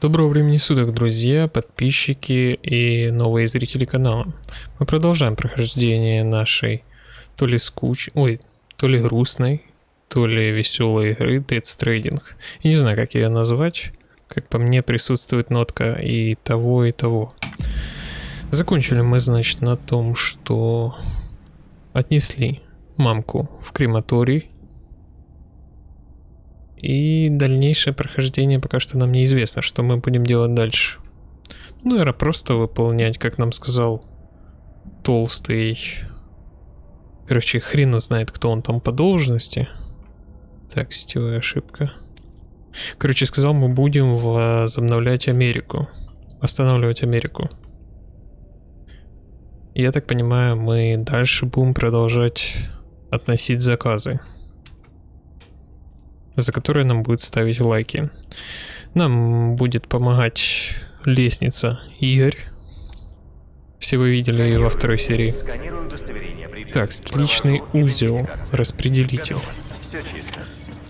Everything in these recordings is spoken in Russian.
Доброго времени суток, друзья, подписчики и новые зрители канала. Мы продолжаем прохождение нашей то ли скуч... Ой, то ли грустной, то ли веселой игры Dead Trading. Я не знаю, как ее назвать. Как по мне, присутствует нотка и того, и того. Закончили мы, значит, на том, что отнесли мамку в крематорий и дальнейшее прохождение пока что нам неизвестно, что мы будем делать дальше. Ну, наверное, просто выполнять, как нам сказал толстый... Короче, хрен знает, кто он там по должности. Так, сетевая ошибка. Короче, сказал, мы будем возобновлять Америку. Останавливать Америку. Я так понимаю, мы дальше будем продолжать относить заказы за которые нам будет ставить лайки. Нам будет помогать лестница Игорь. Все вы видели ее во второй серии. Так, личный узел, распределитель.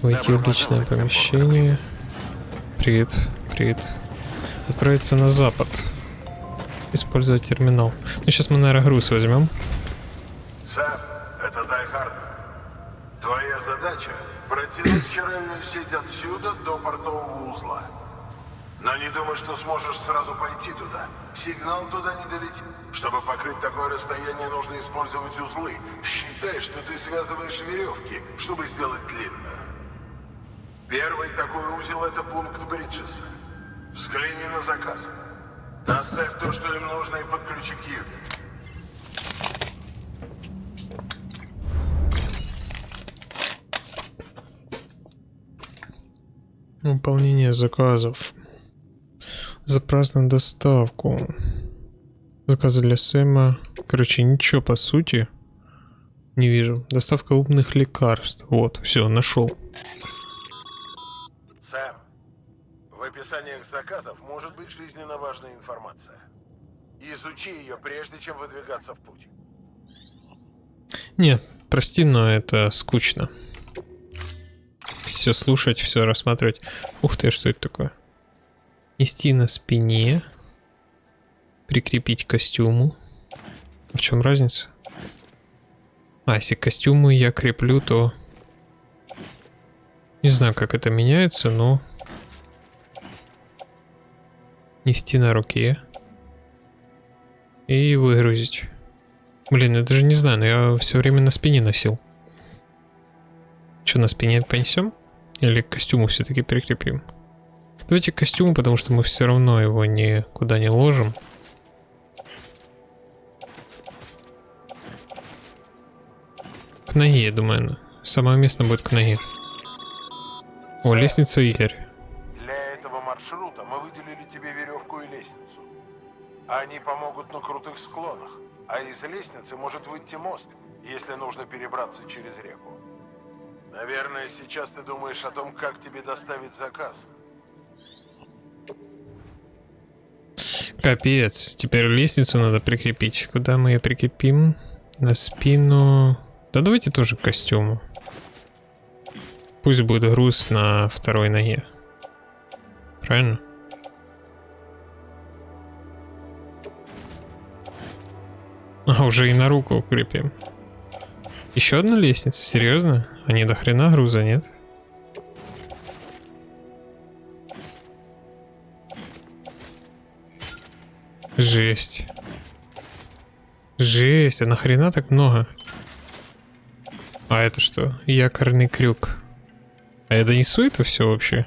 Войти в личное помещение. Привет, привет. Отправиться на запад. Использовать терминал. Ну, сейчас мы, наверное, груз возьмем. Сэм, это Дайхард. Твоя задача протянуть хиральную сеть отсюда до портового узла. Но не думай, что сможешь сразу пойти туда. Сигнал туда не долетит. Чтобы покрыть такое расстояние, нужно использовать узлы. Считай, что ты связываешь веревки, чтобы сделать длинную. Первый такой узел — это пункт Бриджеса. Взгляни на заказ. Доставь то, что им нужно, и подключи к юнит. Выполнение заказов. На доставку. Заказы для Сэма. Короче, ничего по сути не вижу. Доставка умных лекарств. Вот, все, нашел. Сэм, в описаниях заказов может быть жизненно важная информация. Изучи ее, прежде чем выдвигаться в путь. Не, прости, но это скучно. Все слушать, все рассматривать. Ух ты, что это такое? Нести на спине. Прикрепить к костюму. В чем разница? А, если к костюму я креплю, то... Не знаю, как это меняется, но... Нести на руке. И выгрузить. Блин, я даже не знаю, но я все время на спине носил. Что, на спине понесем? Или к костюму все-таки прикрепим? Давайте к костюму, потому что мы все равно его никуда не ложим. К ноге, я думаю. Самое место будет к ноге. О, лестница Игорь. Для этого маршрута мы выделили тебе веревку и лестницу. Они помогут на крутых склонах, а из лестницы может выйти мост, если нужно перебраться через реку. Наверное, сейчас ты думаешь о том, как тебе доставить заказ. Капец, теперь лестницу надо прикрепить. Куда мы ее прикрепим? На спину. Да давайте тоже к костюму. Пусть будет груз на второй ноге. Правильно? А, уже и на руку укрепим. Еще одна лестница? Серьезно? А не до хрена груза, нет? Жесть. Жесть, а нахрена так много? А это что? Якорный крюк. А я донесу это все вообще?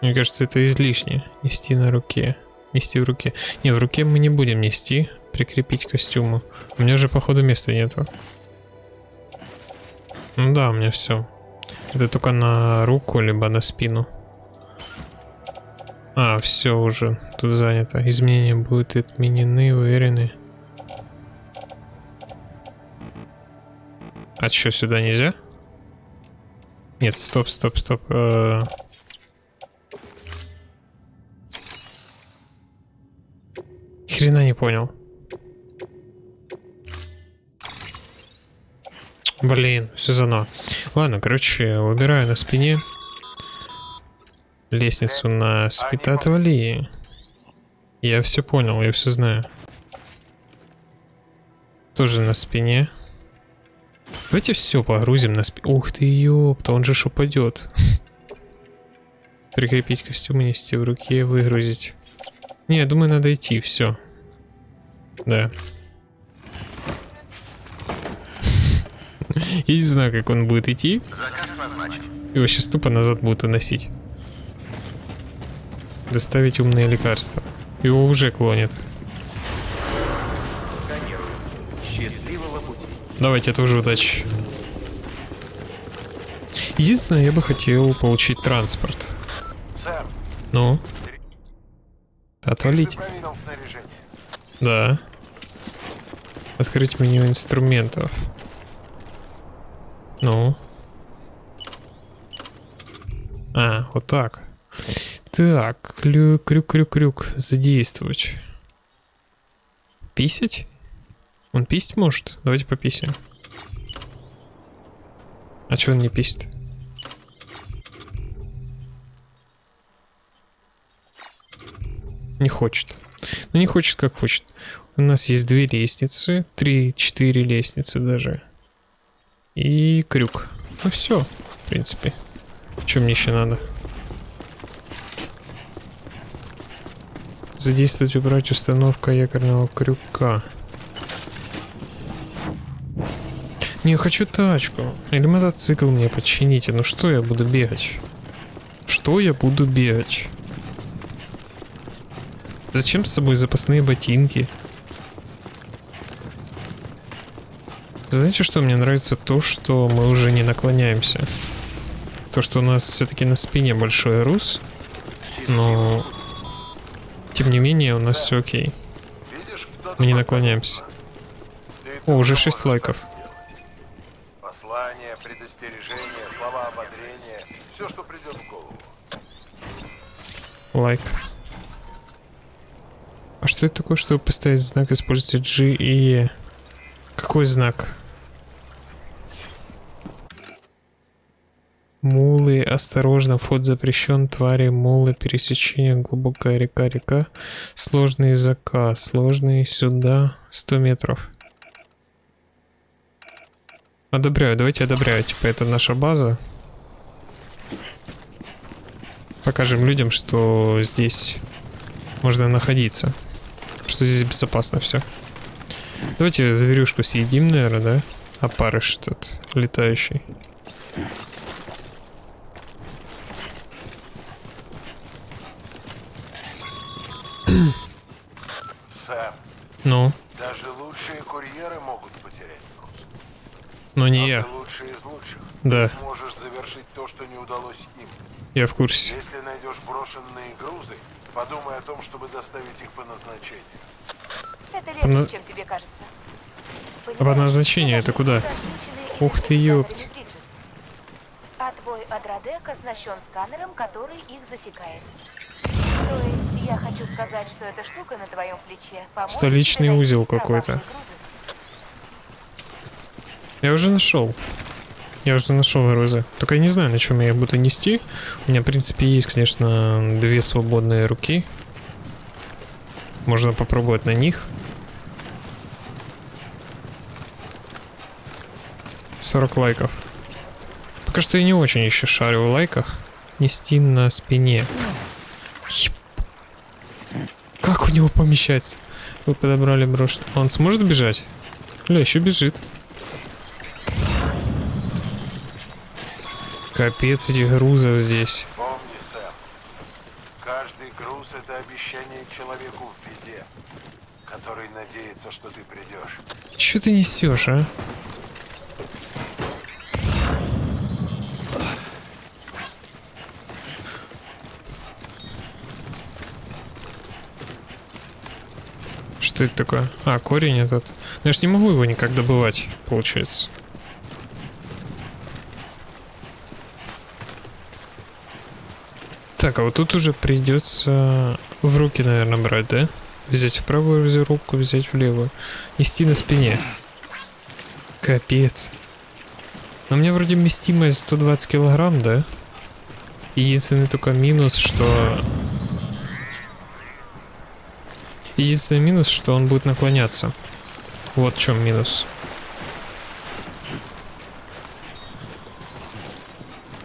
Мне кажется, это излишне. Нести на руке. Нести в руке. Не, в руке мы не будем нести. Прикрепить к костюму. У меня же, походу, места нету. Ну да, у меня все. Это только на руку, либо на спину. А, все уже. Тут занято. Изменения будут отменены, уверены. А что, сюда нельзя? Нет, стоп, стоп, стоп. Э -э Хрена не понял. Блин, все заново. Ладно, короче, выбираю на спине. лестницу на спита отвали. Я все понял, я все знаю. Тоже на спине. Давайте все погрузим на спину. Ух ты, ёпта, он же ж упадет. Прикрепить костюм, нести в руке, выгрузить. Не, я думаю, надо идти, все. Да. Я не знаю, как он будет идти. Его сейчас тупо назад будут уносить. Доставить умные лекарства. Его уже клонит. Давайте тоже удачи. Единственное, я бы хотел получить транспорт. Сэм, Ну? снаряжение? Да. Открыть меню инструментов. Ну. А, вот так. Так, крюк, крюк, крюк, крюк. Задействовать. Писать? Он писать может? Давайте пописаем. А что он не писит? Не хочет. Ну не хочет, как хочет. У нас есть две лестницы, три, четыре лестницы даже. И крюк. Ну все, в принципе. Что мне еще надо? Задействовать, убрать установка якорного крюка. Не, хочу тачку. Или мотоцикл мне почините. Ну что я буду бегать? Что я буду бегать? Зачем с собой запасные ботинки? Знаете, что мне нравится? То, что мы уже не наклоняемся. То, что у нас все-таки на спине большой рус. Но... Тем не менее, у нас все окей. Мы не наклоняемся. О, уже 6 лайков. Послания, предостережения, слова ободрения, все, что придет в голову. Лайк. А что это такое, чтобы поставить знак, используйте G и E? Какой знак? Осторожно, вход запрещен, твари, мулы, пересечение, глубокая река, река, сложный заказ, сложный сюда, 100 метров. Одобряю, давайте одобряю, типа это наша база. Покажем людям, что здесь можно находиться, что здесь безопасно все. Давайте зверюшку съедим, наверное, да? Опарыш тот, летающий. Ну, даже лучшие курьеры могут потерять груз. но Но не я. ты лучший из лучших. Да. Ты сможешь завершить то, что не удалось им. Я в курсе. Если найдешь брошенные грузы, подумай о том, чтобы доставить их по назначению. Это легче, на- чем тебе кажется. А по назначению это куда? Ух ты, ёпт. А твой Адрадек оснащен сканером, который их засекает. То есть я хочу сказать, что эта штука на твоем плече поможет Столичный узел какой-то. Я уже нашел. Я уже нашел грузы. Только я не знаю, на чем я их буду нести. У меня, в принципе, есть, конечно, две свободные руки. Можно попробовать на них. 40 лайков. Пока что я не очень еще шарю в лайках. Нести на спине. Еб- Как у него помещается? Вы подобрали брошь. Он сможет бежать? Бля, еще бежит. Капец этих грузов здесь. Помни, Сэм, каждый груз — это обещание человеку в беде, который надеется, что ты придешь. Че ты несешь, а? Что это такое? А, корень этот. Ну я ж не могу его никак добывать, получается. Так, а вот тут уже придется в руки, наверное, брать, да? Взять в правую руку, взять в левую. Нести на спине. Капец. Но у меня вроде вместимость 120 килограмм, да? Единственный только минус, что... Единственный минус, что он будет наклоняться. Вот в чем минус.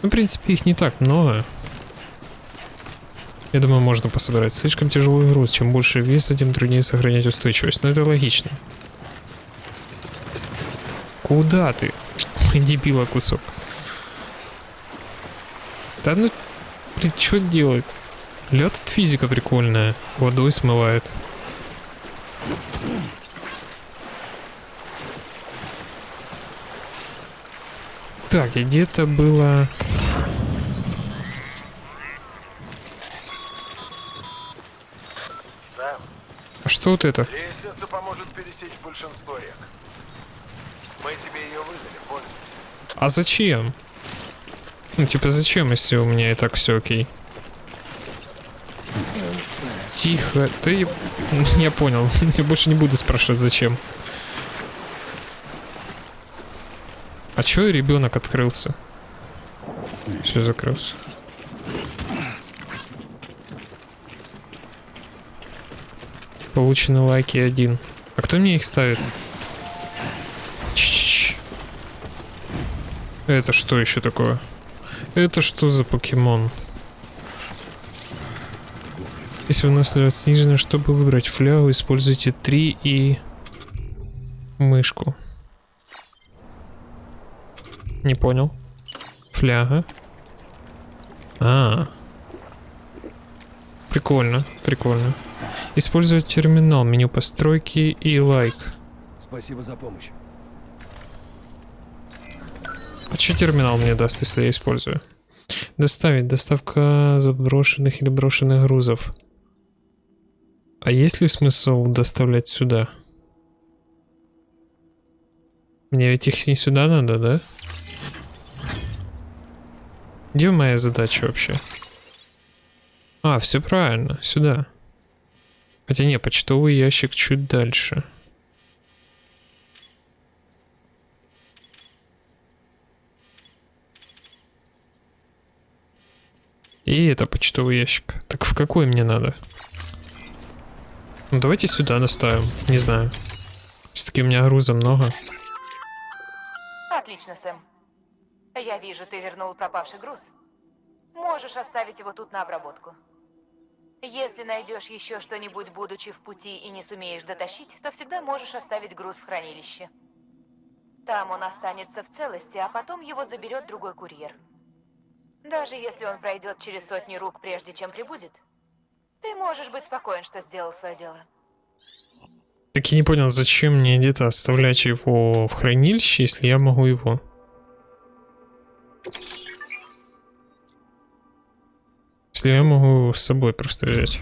Ну, в принципе, их не так много. Я думаю, можно пособирать. Слишком тяжелый груз. Чем больше веса, тем труднее сохранять устойчивость. Но это логично. Куда ты? Дебила кусок. Да ну, блин, что делать? Лед от физика прикольная. Водой смывает. Так, и где-то было... Сэм, А что вот это? лестница поможет пересечь большинство рек. Мы тебе ее выдали, пользуйся. А зачем? Ну, типа, зачем, если у меня и так все окей? Тихо, ты... Я понял. Я больше не буду спрашивать, зачем. А чё ребенок открылся? Все закрылся. Получены лайки один. А кто мне их ставит? Чш. Это что еще такое? Это что за покемон? Если выносливость снижена, чтобы выбрать флягу, используйте 3 и мышку. Не понял. Фляга. А. Прикольно, прикольно. Использовать терминал, меню постройки и лайк. Спасибо за помощь. А что терминал мне даст, если я использую? Доставить. Доставка заброшенных или брошенных грузов. А есть ли смысл доставлять сюда? Мне ведь их не сюда надо, да? Где моя задача вообще? А, все правильно, сюда. Хотя не, почтовый ящик чуть дальше. И это почтовый ящик. Так в какой мне надо? Ну давайте сюда доставим. Не знаю. Все-таки у меня груза много. Отлично, Сэм. Я вижу, ты вернул пропавший груз. Можешь оставить его тут на обработку. Если найдешь еще что-нибудь, будучи в пути и не сумеешь дотащить, то всегда можешь оставить груз в хранилище. Там он останется в целости, а потом его заберет другой курьер. Даже если он пройдет через сотни рук, прежде чем прибудет, ты можешь быть спокоен, что сделал свое дело. Так я не понял, зачем мне где-то оставлять его в хранилище, если я могу его. Если я могу с собой просто взять.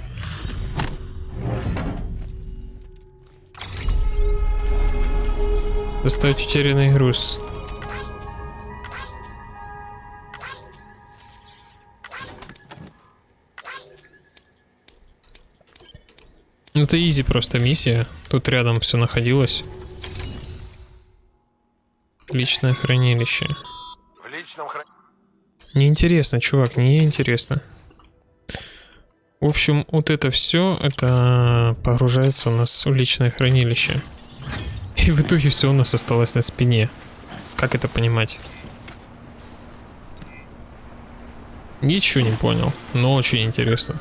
Доставить утерянный груз. Ну, Это изи просто миссия. Тут рядом все находилось. Личное хранилище. Личном хранилище. Неинтересно, чувак, неинтересно. В общем, вот это все, это погружается у нас в личное хранилище. И в итоге все у нас осталось на спине. Как это понимать? Ничего не понял, но очень интересно.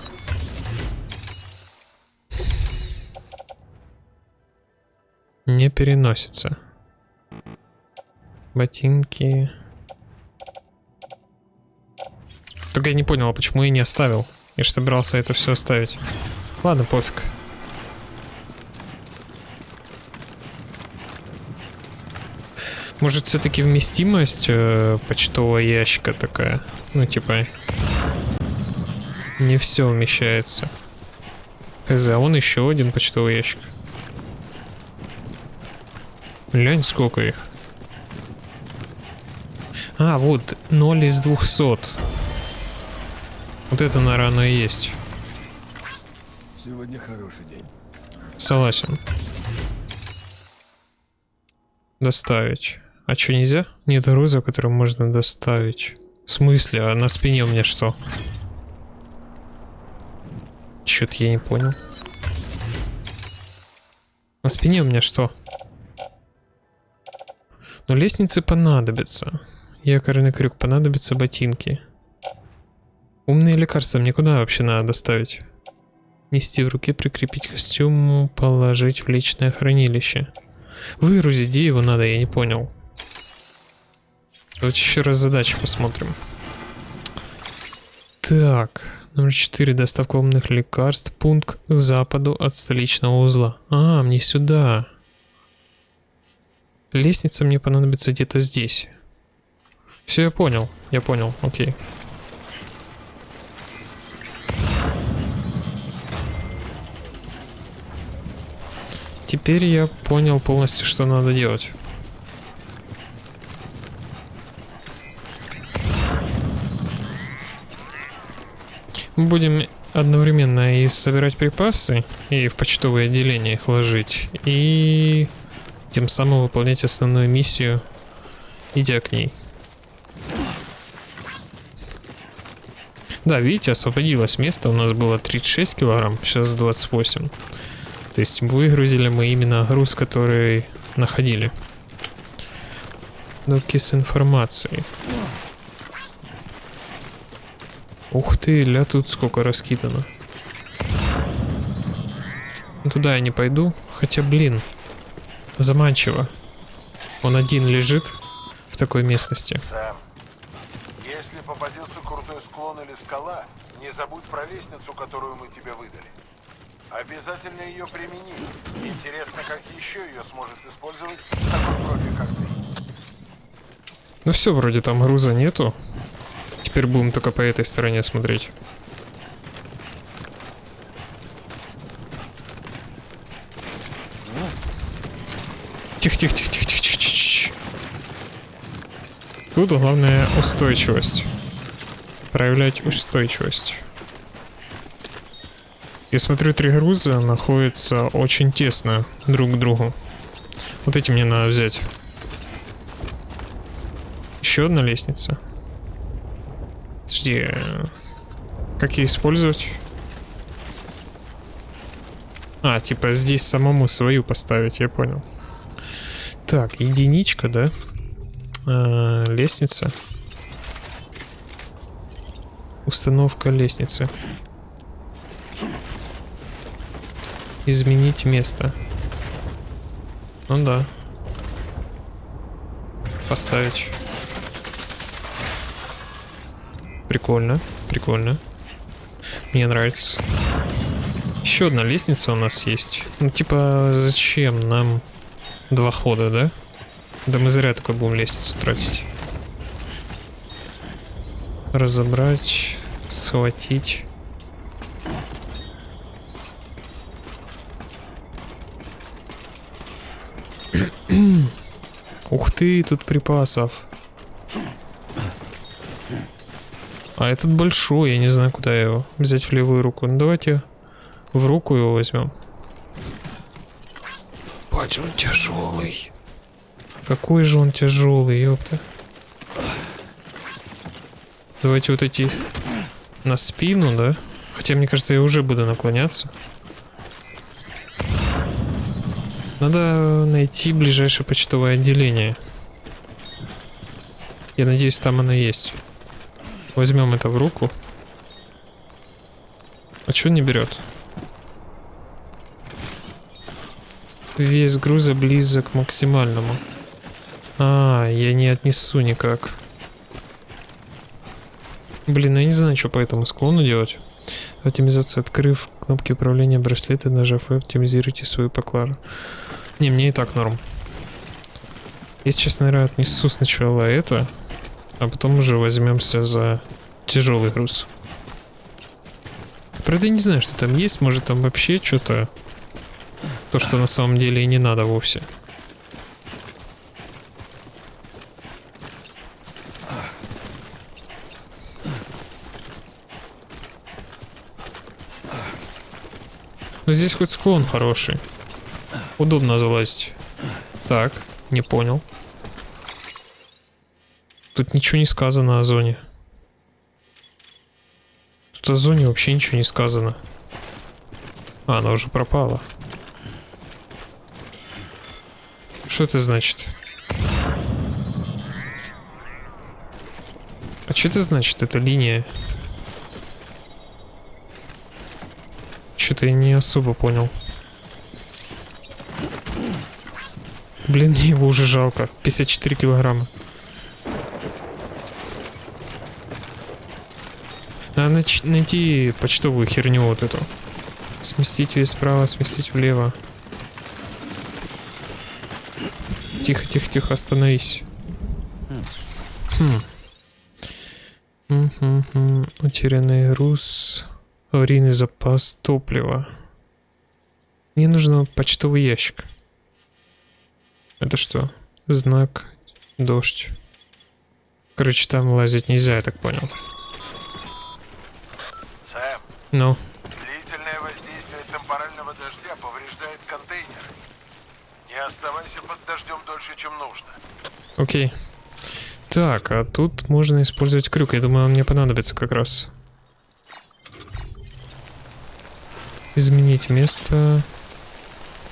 Не переносится. Ботинки. Только я не понял, а почему я не оставил. Я же собирался это все оставить. Ладно, пофиг. Может, все-таки вместимость э, почтового ящика такая? Ну, типа, не все вмещается. Хз, а вон еще один почтовый ящик. Глянь, сколько их. А, вот, 0 из 200. Вот это, наверное, оно и есть. Сегодня хороший день. Согласен. Доставить. А что, нельзя? Нет груза, который можно доставить. В смысле? А на спине у меня что? Чё-то я не понял. На спине у меня что? Но лестницы понадобятся. Якорный крюк понадобятся ботинки. Умные лекарства мне куда вообще надо доставить? Нести в руке, прикрепить к костюму, положить в личное хранилище. Выгрузить, его надо, я не понял. Давайте еще раз задачи посмотрим. Так, номер 4. Доставка умных лекарств. Пункт к западу от столичного узла. А, мне сюда. Лестница мне понадобится где-то здесь. Все, я понял. Я понял, окей. Теперь я понял полностью, что надо делать. Мы будем одновременно и собирать припасы, и в почтовые отделения их ложить, и тем самым выполнять основную миссию, идя к ней. Да, видите, освободилось место, у нас было 36 килограмм, сейчас 28. То есть выгрузили мы именно груз, который находили. Доки с информацией. Ух ты, ля тут сколько раскидано. Ну, туда я не пойду. Хотя, блин, заманчиво. Он один лежит в такой местности. Сэм, если попадется крутой склон или скала, не забудь про лестницу, которую мы тебе выдали. Обязательно ее примени. Интересно, как еще ее сможет использовать такой профи, как ты. Ну все, вроде там груза нету. Теперь будем только по этой стороне смотреть. Тихо, тихо, тихо, тихо, тихо, тихо, тихо. Тут главное устойчивость. Проявлять устойчивость. Я смотрю, три груза находятся очень тесно друг к другу. Вот эти мне надо взять. Еще одна лестница. Подожди. Как ее использовать? А, типа здесь самому свою поставить, я понял. Так, единичка, да? А, лестница. Установка лестницы. Изменить место. Ну да. Поставить. Прикольно, прикольно. Мне нравится. Еще одна лестница у нас есть. Ну, типа, зачем нам два хода, да? Да мы зря такой будем лестницу тратить. Разобрать, схватить. Ух ты, тут припасов. А этот большой, я не знаю, куда его взять в левую руку. Ну давайте в руку его возьмем. Бать, он тяжелый. Какой же он тяжелый, ёпта. Давайте вот эти на спину, да? Хотя, мне кажется, я уже буду наклоняться. Надо найти ближайшее почтовое отделение. Я надеюсь, там оно есть. Возьмем это в руку. А что не берет? Вес груза близок к максимальному. А, я не отнесу никак. Блин, ну я не знаю, что по этому склону делать. Оптимизация. Открыв кнопки управления браслета, нажав F, оптимизируйте свою поклару. Не, мне и так норм. Я сейчас, наверное, отнесу сначала это, а потом уже возьмемся за тяжелый груз. Правда, я не знаю, что там есть. Может, там вообще что-то... То, что на самом деле и не надо вовсе. Но здесь хоть склон хороший. Удобно залазить. Так, не понял. Тут ничего не сказано о зоне. Тут о зоне вообще ничего не сказано. А, она уже пропала. Что это значит? А что это значит, эта линия? Что-то я не особо понял. Блин, мне его уже жалко. 54 килограмма. Надо найти почтовую херню вот эту. Сместить вес вправо, сместить влево. Тихо, тихо, тихо, остановись. Хм. Мгм. Утерянный груз. Аварийный запас топлива. Мне нужен почтовый ящик. Это что? Знак. Дождь. Короче, там лазить нельзя, я так понял. Ну, длительное воздействие темпорального дождя повреждает контейнер. Не оставайся под дождем дольше, чем нужно. окей. Так, а тут можно использовать крюк. Я думаю, он мне понадобится как раз. Изменить место.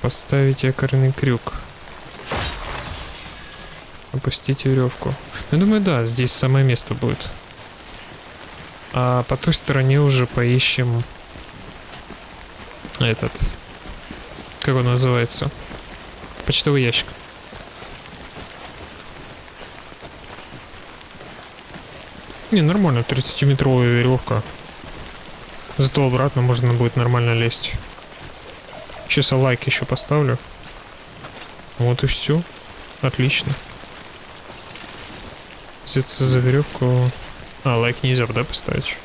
Поставить якорный крюк. Опустить веревку. Ну, я думаю, да, здесь самое место будет. А по той стороне уже поищем этот... Как он называется? Почтовый ящик. Не, нормально, 30-метровая веревка. Зато обратно можно будет нормально лезть. Я лайк еще поставлю. Вот и все. Отлично. Взяться за веревку. А, лайк нельзя, да, поставить?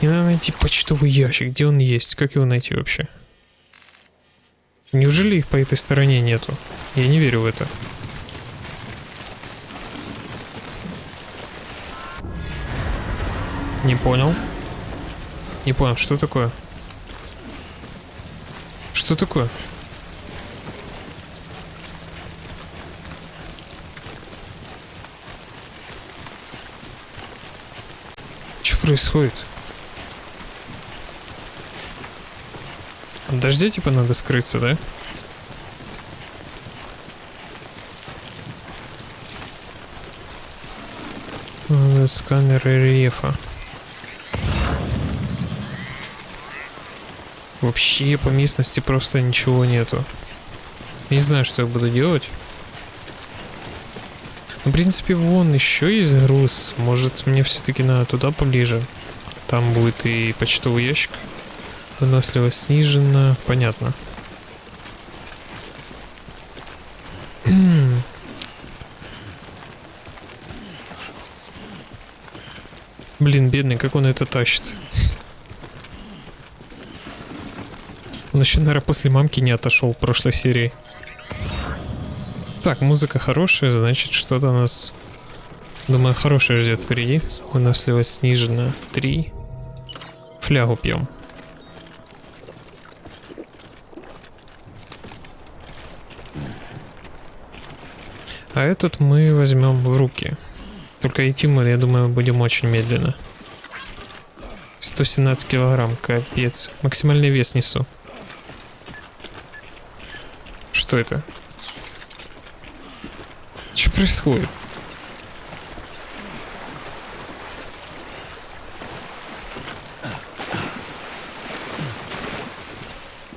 Мне надо найти почтовый ящик. Где он есть? Как его найти вообще? Неужели их по этой стороне нету? Я не верю в это. Не понял. Не понял, что такое? Что такое? Что происходит? От дождя типа надо скрыться, да? Сканер рельефа. Вообще по местности просто ничего нету. Не знаю, что я буду делать. Ну, в принципе, вон еще есть груз. Может, мне все-таки надо туда поближе. Там будет и почтовый ящик. Выносливость снижена. Понятно. М. Блин, бедный, как он это тащит. Он еще, наверное, после мамки не отошел в прошлой серии. Так, музыка хорошая, значит, что-то нас, думаю, хорошее ждет впереди. Выносливость снижена. Три. Флягу пьем. А этот мы возьмем в руки. Только идти мы, я думаю, будем очень медленно. 117 килограмм, капец. Максимальный вес несу. Что это? Что происходит?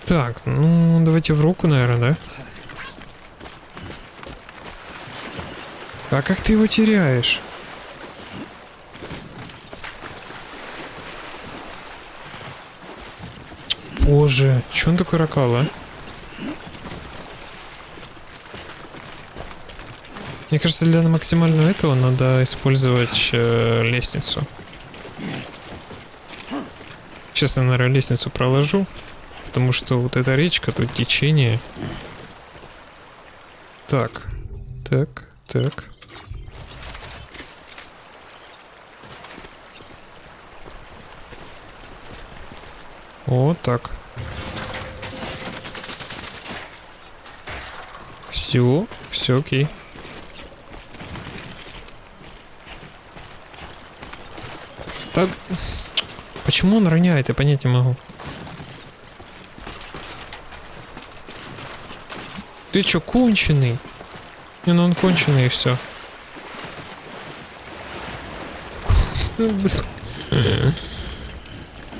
Так, ну давайте в руку, наверное, да? А как ты его теряешь? Боже, че он такой ракал, а? Мне кажется, для максимального этого надо использовать э, лестницу. Сейчас я, наверное, лестницу проложу, потому что вот эта речка, тут течение. Так, так, так. Вот так. Все, все окей. Да... Почему он роняет, я понять не могу. Ты чё, конченый? Не, ну он конченый и все.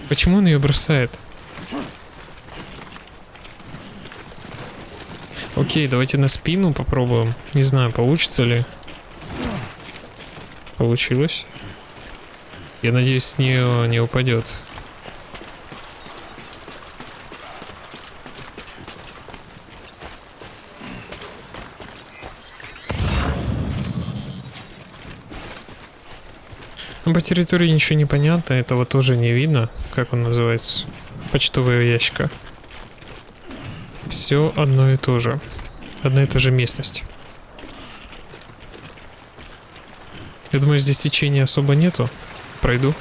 Почему он ее бросает? Окей, давайте на спину попробуем. Не знаю, получится ли. Получилось. Я надеюсь, с нее не упадет. Ну, по территории ничего не понятно, этого тоже не видно, как он называется. Почтовая ящика. Все одно и то же. Одна и та же местность. Я думаю, здесь течения особо нету. Пройду.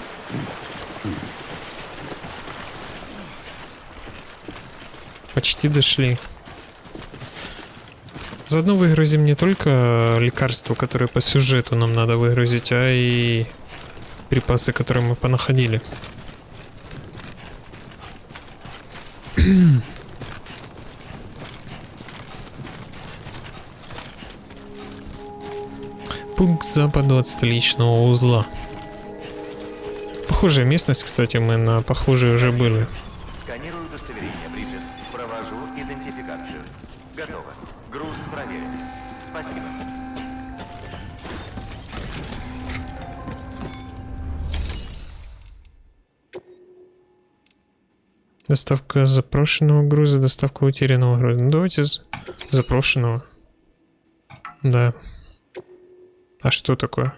Почти дошли. Заодно выгрузим не только лекарства, которые по сюжету нам надо выгрузить, а и припасы, которые мы понаходили. Пункт западу от столичного узла. Похожая местность, кстати, мы на похожей уже были. Сканирую удостоверение, Бриджес. Провожу идентификацию. Готово. Груз проверен. Спасибо. Доставка запрошенного груза, доставка утерянного груза. Ну, давайте запрошенного. Да. А что такое?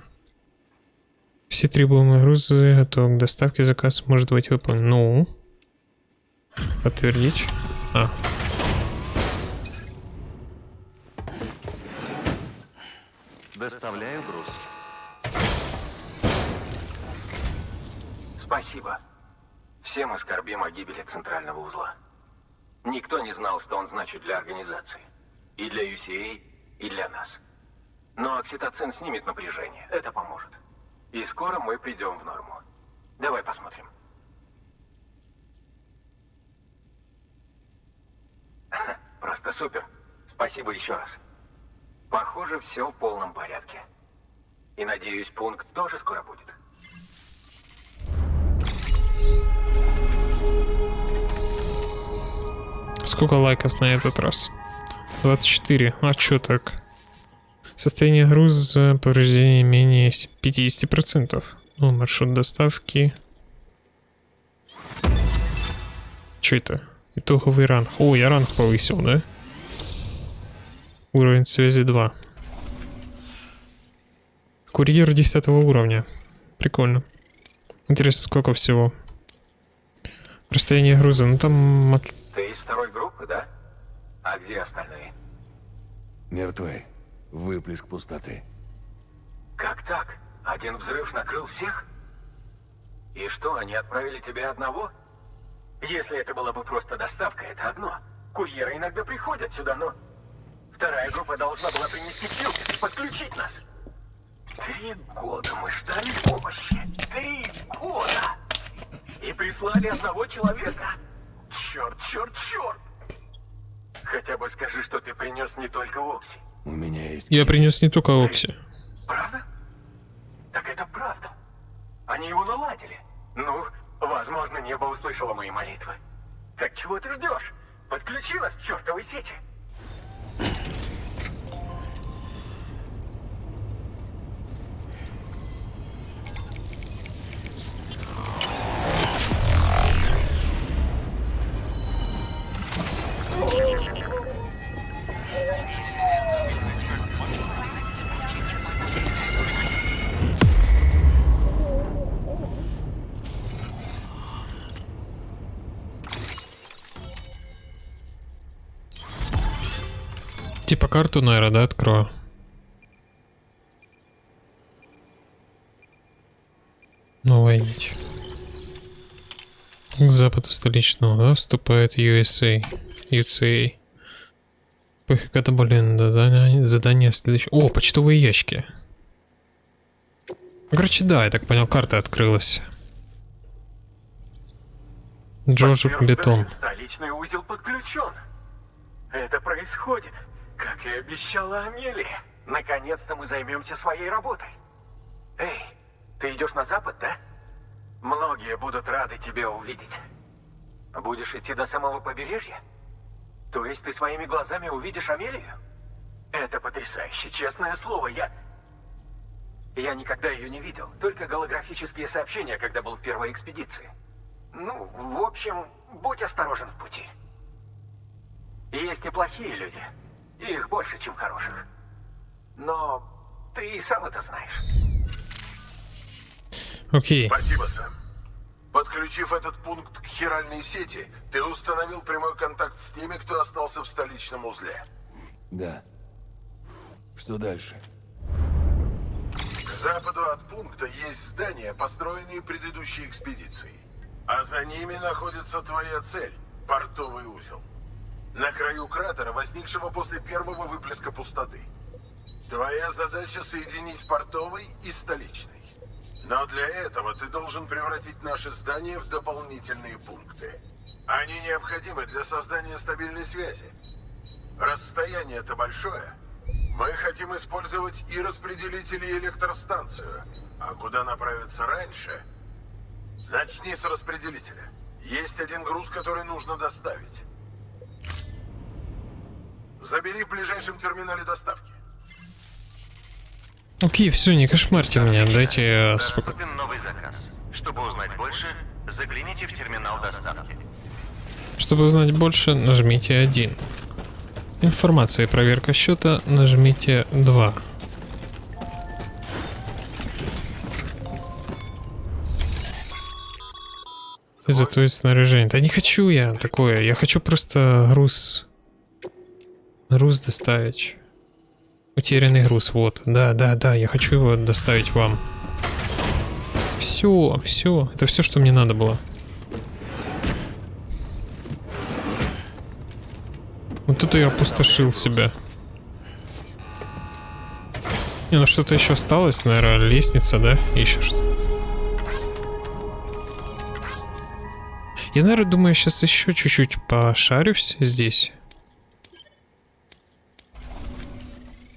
Все требуемые грузы готовы к доставке. Заказ может быть выполнен. Ну. Подтвердить. А. Доставляю груз. Спасибо. Все мы скорбим о гибели центрального узла. Никто не знал, что он значит для организации. И для UCA, и для нас. Но окситоцин снимет напряжение. Это поможет. И скоро мы придем в норму. Давай посмотрим. Просто супер. Спасибо еще раз. Похоже, все в полном порядке. И надеюсь, пункт тоже скоро будет. Сколько лайков на этот раз? 24. А чё так? Состояние груза, повреждение менее с- 50%. Ну, маршрут доставки. Чё это? Итоговый ранг. О, я ранг повысил, да? Уровень связи 2. Курьер 10 уровня. Прикольно. Интересно, сколько всего? Расстояние груза. Ну там Ты из второй группы, да? А где остальные? Мертвы. Выплеск пустоты. Как так? Один взрыв накрыл всех? И что, они отправили тебя одного? Если это была бы просто доставка, это одно. Курьеры иногда приходят сюда, но... Вторая группа должна была принести и подключить нас. Три года мы ждали помощи. Три года! И прислали одного человека. Черт, черт, черт! Хотя бы скажи, что ты принес не только Окси. У меня есть... Я принес не только Окси. Правда? Так это правда. Они его наладили. Ну, возможно, небо услышало мои молитвы. Так чего ты ждешь? Подключи нас к чертовой сети. Карту, наверное, да, открою. Новая нить. К западу столичного да, вступает USA. UCA. КХК добавлено задание, задание следующее. О, почтовые ящики. Короче, да, я так понял, карта открылась. Джорджик Бетон. Столичный узел подключен. Это происходит, как и обещала Амелия. Наконец-то мы займемся своей работой. Эй, ты идешь на запад, да? Многие будут рады тебя увидеть. Будешь идти до самого побережья? То есть ты своими глазами увидишь Амелию? Это потрясающе, честное слово, я... Я никогда ее не видел, только голографические сообщения, когда был в первой экспедиции. Ну, в общем, будь осторожен в пути. Есть и плохие люди. Их больше, чем хороших. Но ты и сам это знаешь. Окей. Спасибо, Сэм. Подключив этот пункт к хиральной сети, ты установил прямой контакт с теми, кто остался в столичном узле. Да. Что дальше? К западу от пункта есть здания, построенные предыдущей экспедицией. А за ними находится твоя цель – портовый узел. На краю кратера, возникшего после первого выплеска пустоты. Твоя задача – соединить портовый и столичный. Но для этого ты должен превратить наши здания в дополнительные пункты. Они необходимы для создания стабильной связи. Расстояние-то большое. Мы хотим использовать и распределители, и электростанцию. А куда направиться раньше? Начни с распределителя. Есть один груз, который нужно доставить. Забери в ближайшем терминале доставки. Окей, все, не кошмарьте меня, дайте я споко- Доступен новый заказ. Чтобы узнать больше, загляните в терминал доставки. Чтобы узнать больше, нажмите 1. Информация и проверка счета, нажмите 2. Изготовить снаряжение. Да не хочу я такое. Я хочу просто груз... Груз доставить. Утерянный груз, вот. Да, да, да, я хочу его доставить вам. Все, все. Это все, что мне надо было. Вот тут я опустошил себя. Не, ну что-то еще осталось, наверное, лестница, да? Еще что Я, наверное, думаю, сейчас еще чуть-чуть пошарюсь здесь.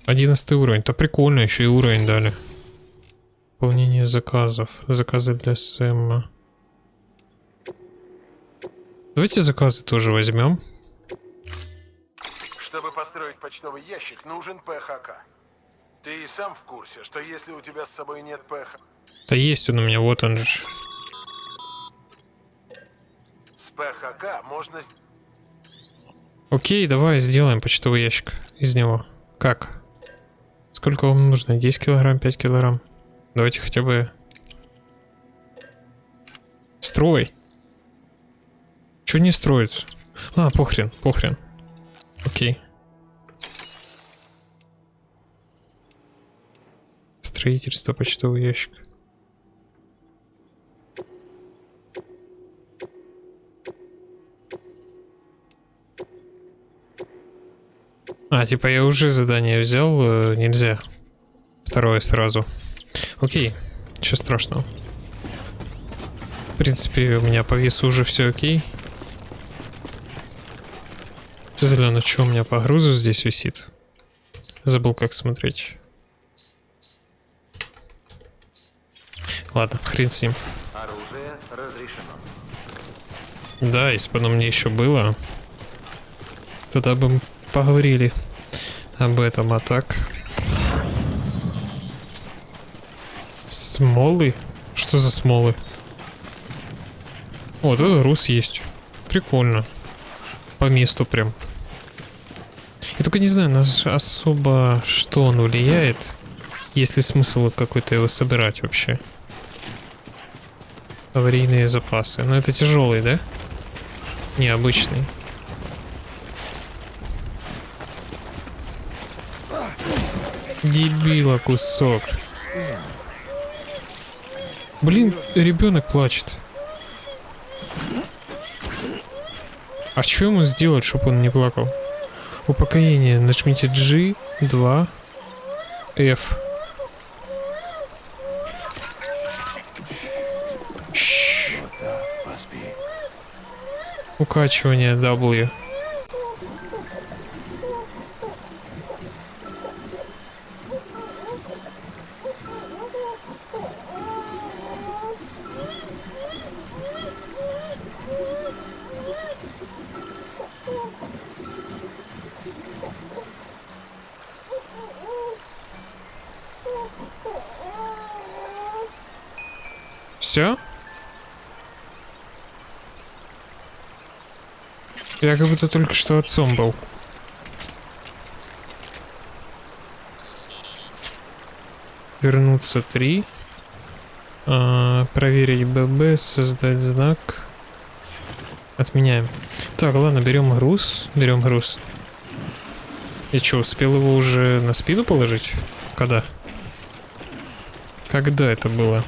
Одиннадцатый уровень. То прикольно, еще и уровень дали. Выполнение заказов. Заказы для Сэма. Давайте заказы тоже возьмем. Чтобы построить почтовый ящик, нужен ПХК. Ты и сам в курсе, что если у тебя с собой нет ПХ... Да есть он у меня, вот он же. С ПХК можно... Окей, давай сделаем почтовый ящик из него. Как? Сколько вам нужно? 10 килограмм, 5 килограмм? Давайте хотя бы... Строй. Чё не строится? А, похрен, похрен. Окей. Строительство почтовый ящик. А, типа я уже задание взял, э, нельзя. Второе сразу. Окей, ничего страшного. В принципе, у меня по весу уже все окей. Гляну, что у меня по грузу здесь висит. Забыл, как смотреть. Ладно, хрен с ним. Оружие разрешено. Да, если бы оно мне еще было, тогда бы мы поговорили об этом, а так... Смолы? Что за смолы? Вот это груз есть. Прикольно. По месту прям. Я только не знаю, на ш- особо что он влияет. Есть ли смысл какой-то его собирать вообще? Аварийные запасы. Но это тяжелый, да? Необычный. Дебила кусок. Блин, ребенок плачет. А что ему сделать, чтобы он не плакал? Упокоение. Нажмите G, 2, F. Укачивание W. Я как будто только что отцом был. Вернуться 3. А, проверить ББ, создать знак. Отменяем. Так, ладно, берем груз. Берем груз. И что, успел его уже на спину положить? Когда? Когда это было?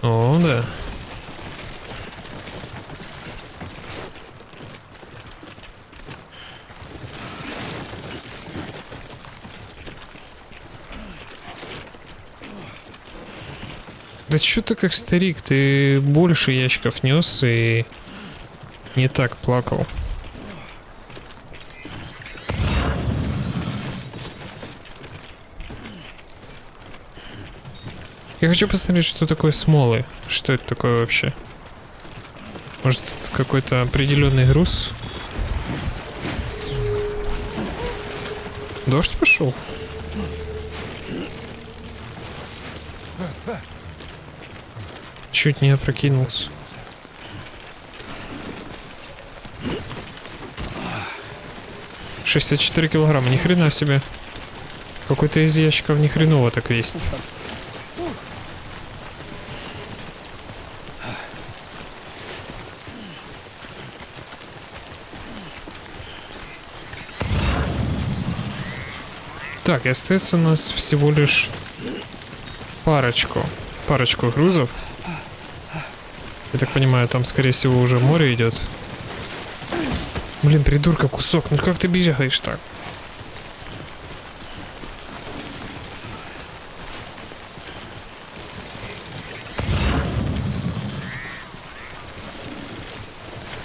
О, да. Чё ты как старик, ты больше ящиков нес и не так плакал. Я хочу посмотреть, что такое смолы. Что это такое вообще? Может, какой-то определенный груз? Дождь пошел? Чуть не опрокинулся. Шестьдесят четыре килограмма, ни хрена себе. Какой-то из ящиков ни хреново так весит. Так, и остается у нас всего лишь парочку, парочку грузов. Так понимаю, там, скорее всего, уже море идет. Блин, придурка, кусок, ну как ты бежаешь так?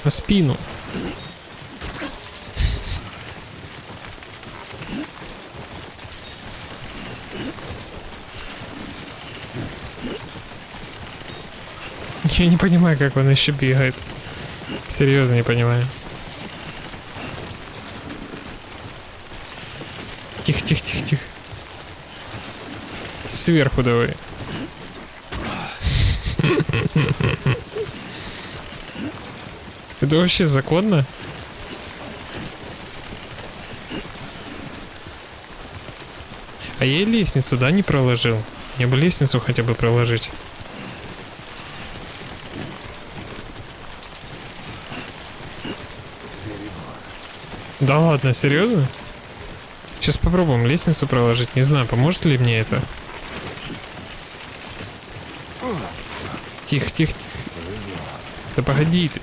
На спину. Я не понимаю, как он еще бегает. Серьезно не понимаю. Тихо, тихо, тихо, тихо. Сверху давай. Это вообще законно? А я лестницу, да, не проложил? Я бы лестницу хотя бы проложить. Да ладно, серьезно? Сейчас попробуем лестницу проложить. Не знаю, поможет ли мне это. Тихо, тихо, тихо. Да погоди ты.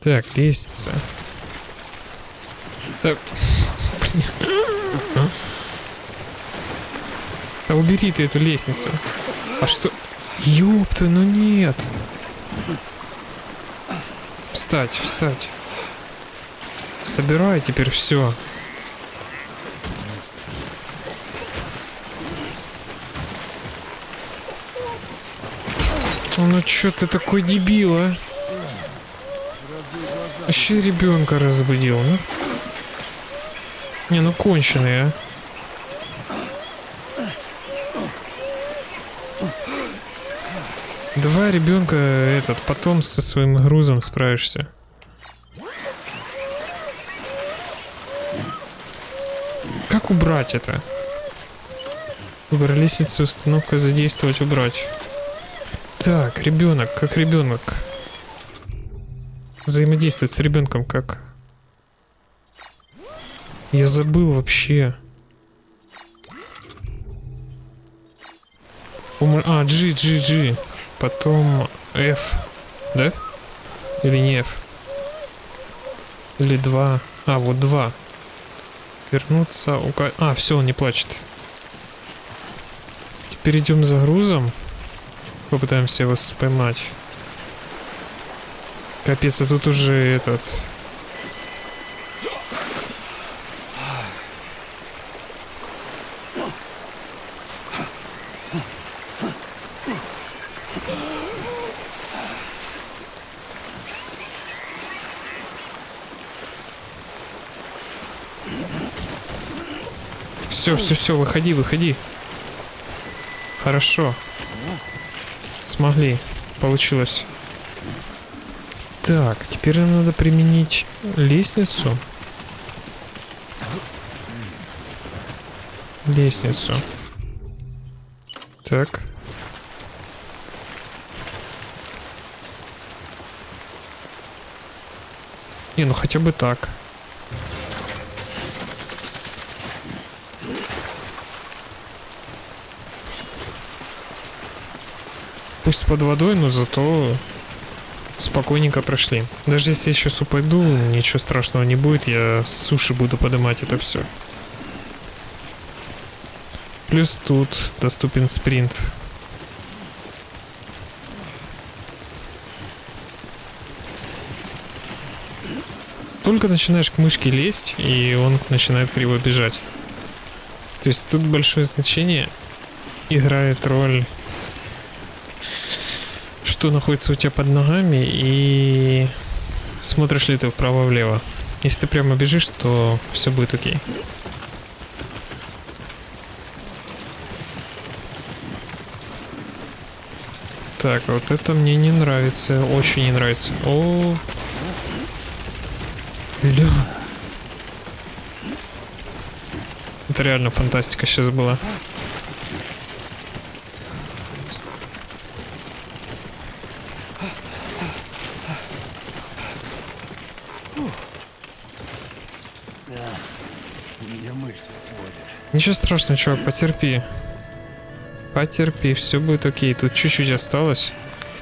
Так, лестница. Так. Да убери ты эту лестницу. А что? Ёпта, ну нет. Встать, встать. Собирай теперь все. Ну чё ты такой дебил, а? Вообще ребенка разбудил, ну? Не, ну конченый, а. Давай, ребенка, этот, потом со своим грузом справишься. Как убрать это? Выбор лестницы, установка задействовать, убрать. Так, ребенок, как ребенок. Взаимодействовать с ребенком как? Я забыл вообще. Ум- А, G, G, G. Потом F. Да? Или не F? Или 2. А, вот 2. Вернуться. ука- А, все, он не плачет. Теперь идем за грузом. Попытаемся его поймать. Капец, а тут уже этот... Все, все, все, выходи, выходи. Хорошо. Смогли. Получилось. Так, теперь нам надо применить лестницу. Лестницу. Так. Не, ну хотя бы так. Под водой, но зато спокойненько прошли. Даже если я сейчас упаду, ничего страшного не будет, я с суши буду поднимать это все. Плюс тут доступен спринт. Только начинаешь к мышке лезть, и он начинает криво бежать. То есть тут большое значение играет роль что находится у тебя под ногами и смотришь ли ты вправо-влево. Если ты прямо бежишь, то все будет окей. Так, вот это мне не нравится, очень не нравится. О, ля. Это реально фантастика сейчас была. Ничего страшного, чувак, потерпи. Потерпи, все будет окей. Тут чуть-чуть осталось.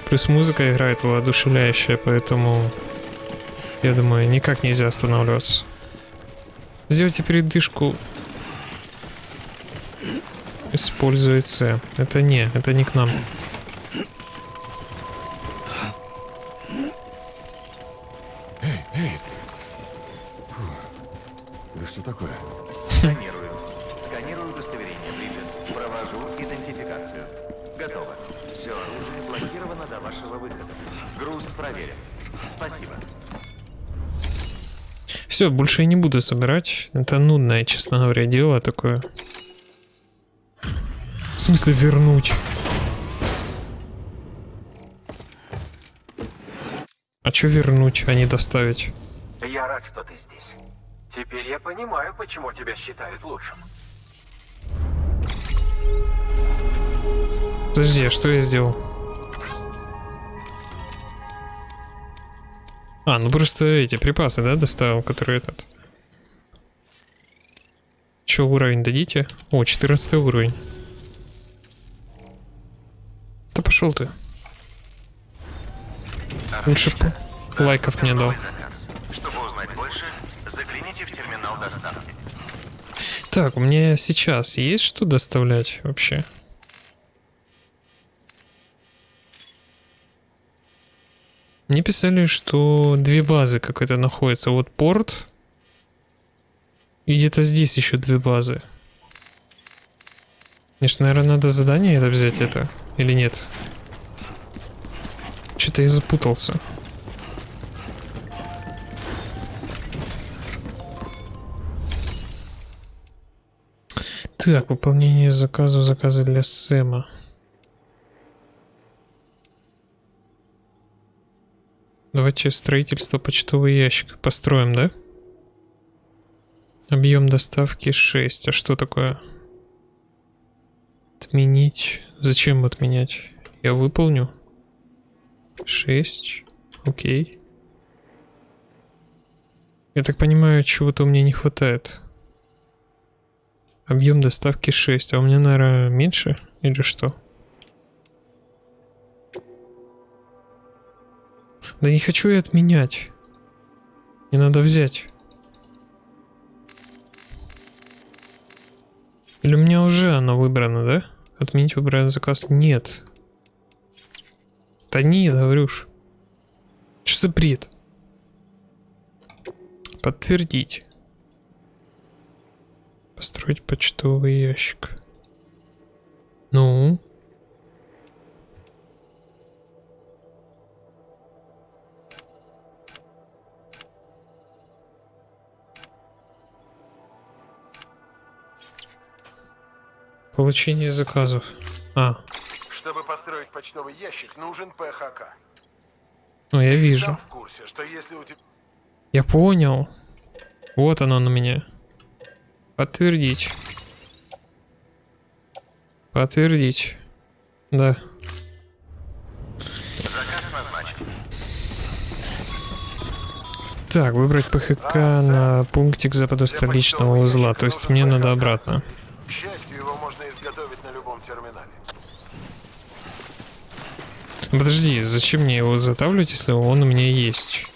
Плюс музыка играет воодушевляющая, поэтому я думаю, никак нельзя останавливаться. Сделайте передышку. Используй С. Это не, это не к нам. Все, больше я не буду собирать. Это нудное, честно говоря, дело такое. В смысле вернуть? А что вернуть, а не доставить? Я рад, что ты здесь. Теперь я понимаю, почему тебя считают лучшим. Подожди, а что я сделал? А, ну просто эти припасы, да, доставил, которые этот. Че, уровень дадите? О, 14 уровень. Да пошел ты. Лучше лайков мне дал. Чтобы узнать больше, загляните в терминал доставки. Так, у меня сейчас есть что доставлять вообще? Мне писали, что две базы какой-то находятся. Вот порт. И где-то здесь еще две базы. Конечно, наверное, надо задание это взять это. Или нет? Что-то я запутался. Так, выполнение заказов, заказы для Сэма. Давайте строительство почтовый ящик построим, да? Объем доставки 6. А что такое? Отменить. Зачем отменять? Я выполню. 6. Окей. Я так понимаю, чего-то у меня не хватает. Объем доставки 6. А у меня, наверное, меньше? Или что? Да не хочу я отменять. Не надо взять. Или у меня уже оно выбрано, да? Отменить выбранный заказ? Нет. Да нет, говорюш. Что за бред? Подтвердить. Построить почтовый ящик. Ну? Получение заказов. А, Чтобы построить почтовый ящик, нужен ПХК. ну я Ты вижу. в курсе, что если у тебя... Я понял. Вот оно на меня. Подтвердить. Подтвердить. Да. Так, выбрать ПХК на пунктик западу столичного узла. То есть мне надо обратно. К счастью, его можно изготовить на любом терминале. Подожди, зачем мне его затавливать, если он у меня есть?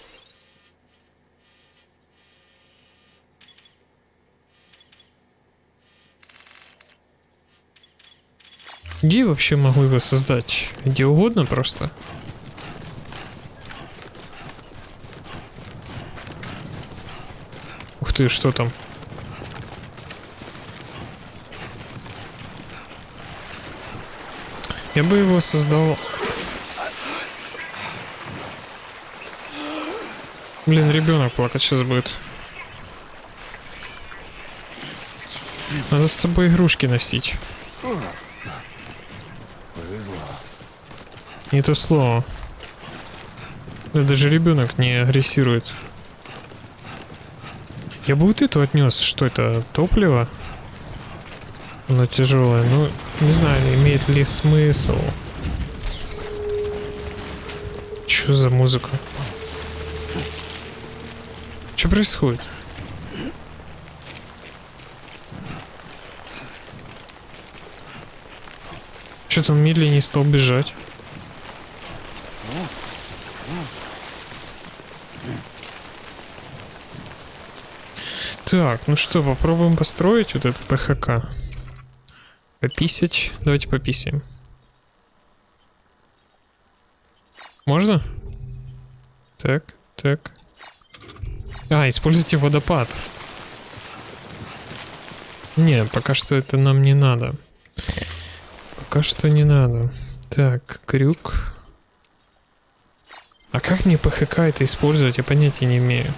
Где я вообще могу его создать? Где угодно просто? Ух ты, что там? Я бы его создал Блин, ребенок плакать сейчас будет. Надо с собой игрушки носить. Не то слово. Да даже ребенок не агрессирует. Я бы вот эту отнес. Что это? Топливо? Оно тяжелое. Ну, не знаю, имеет ли смысл. Что за музыка? Происходит? Что-то он медленнее стал бежать. Так, ну что, попробуем построить вот этот ПХК. Пописать. Давайте пописаем. Можно? Так, так. А, используйте водопад. Не, пока что это нам не надо. Пока что не надо. Так, крюк. А как мне ПХК это использовать, я понятия не имею.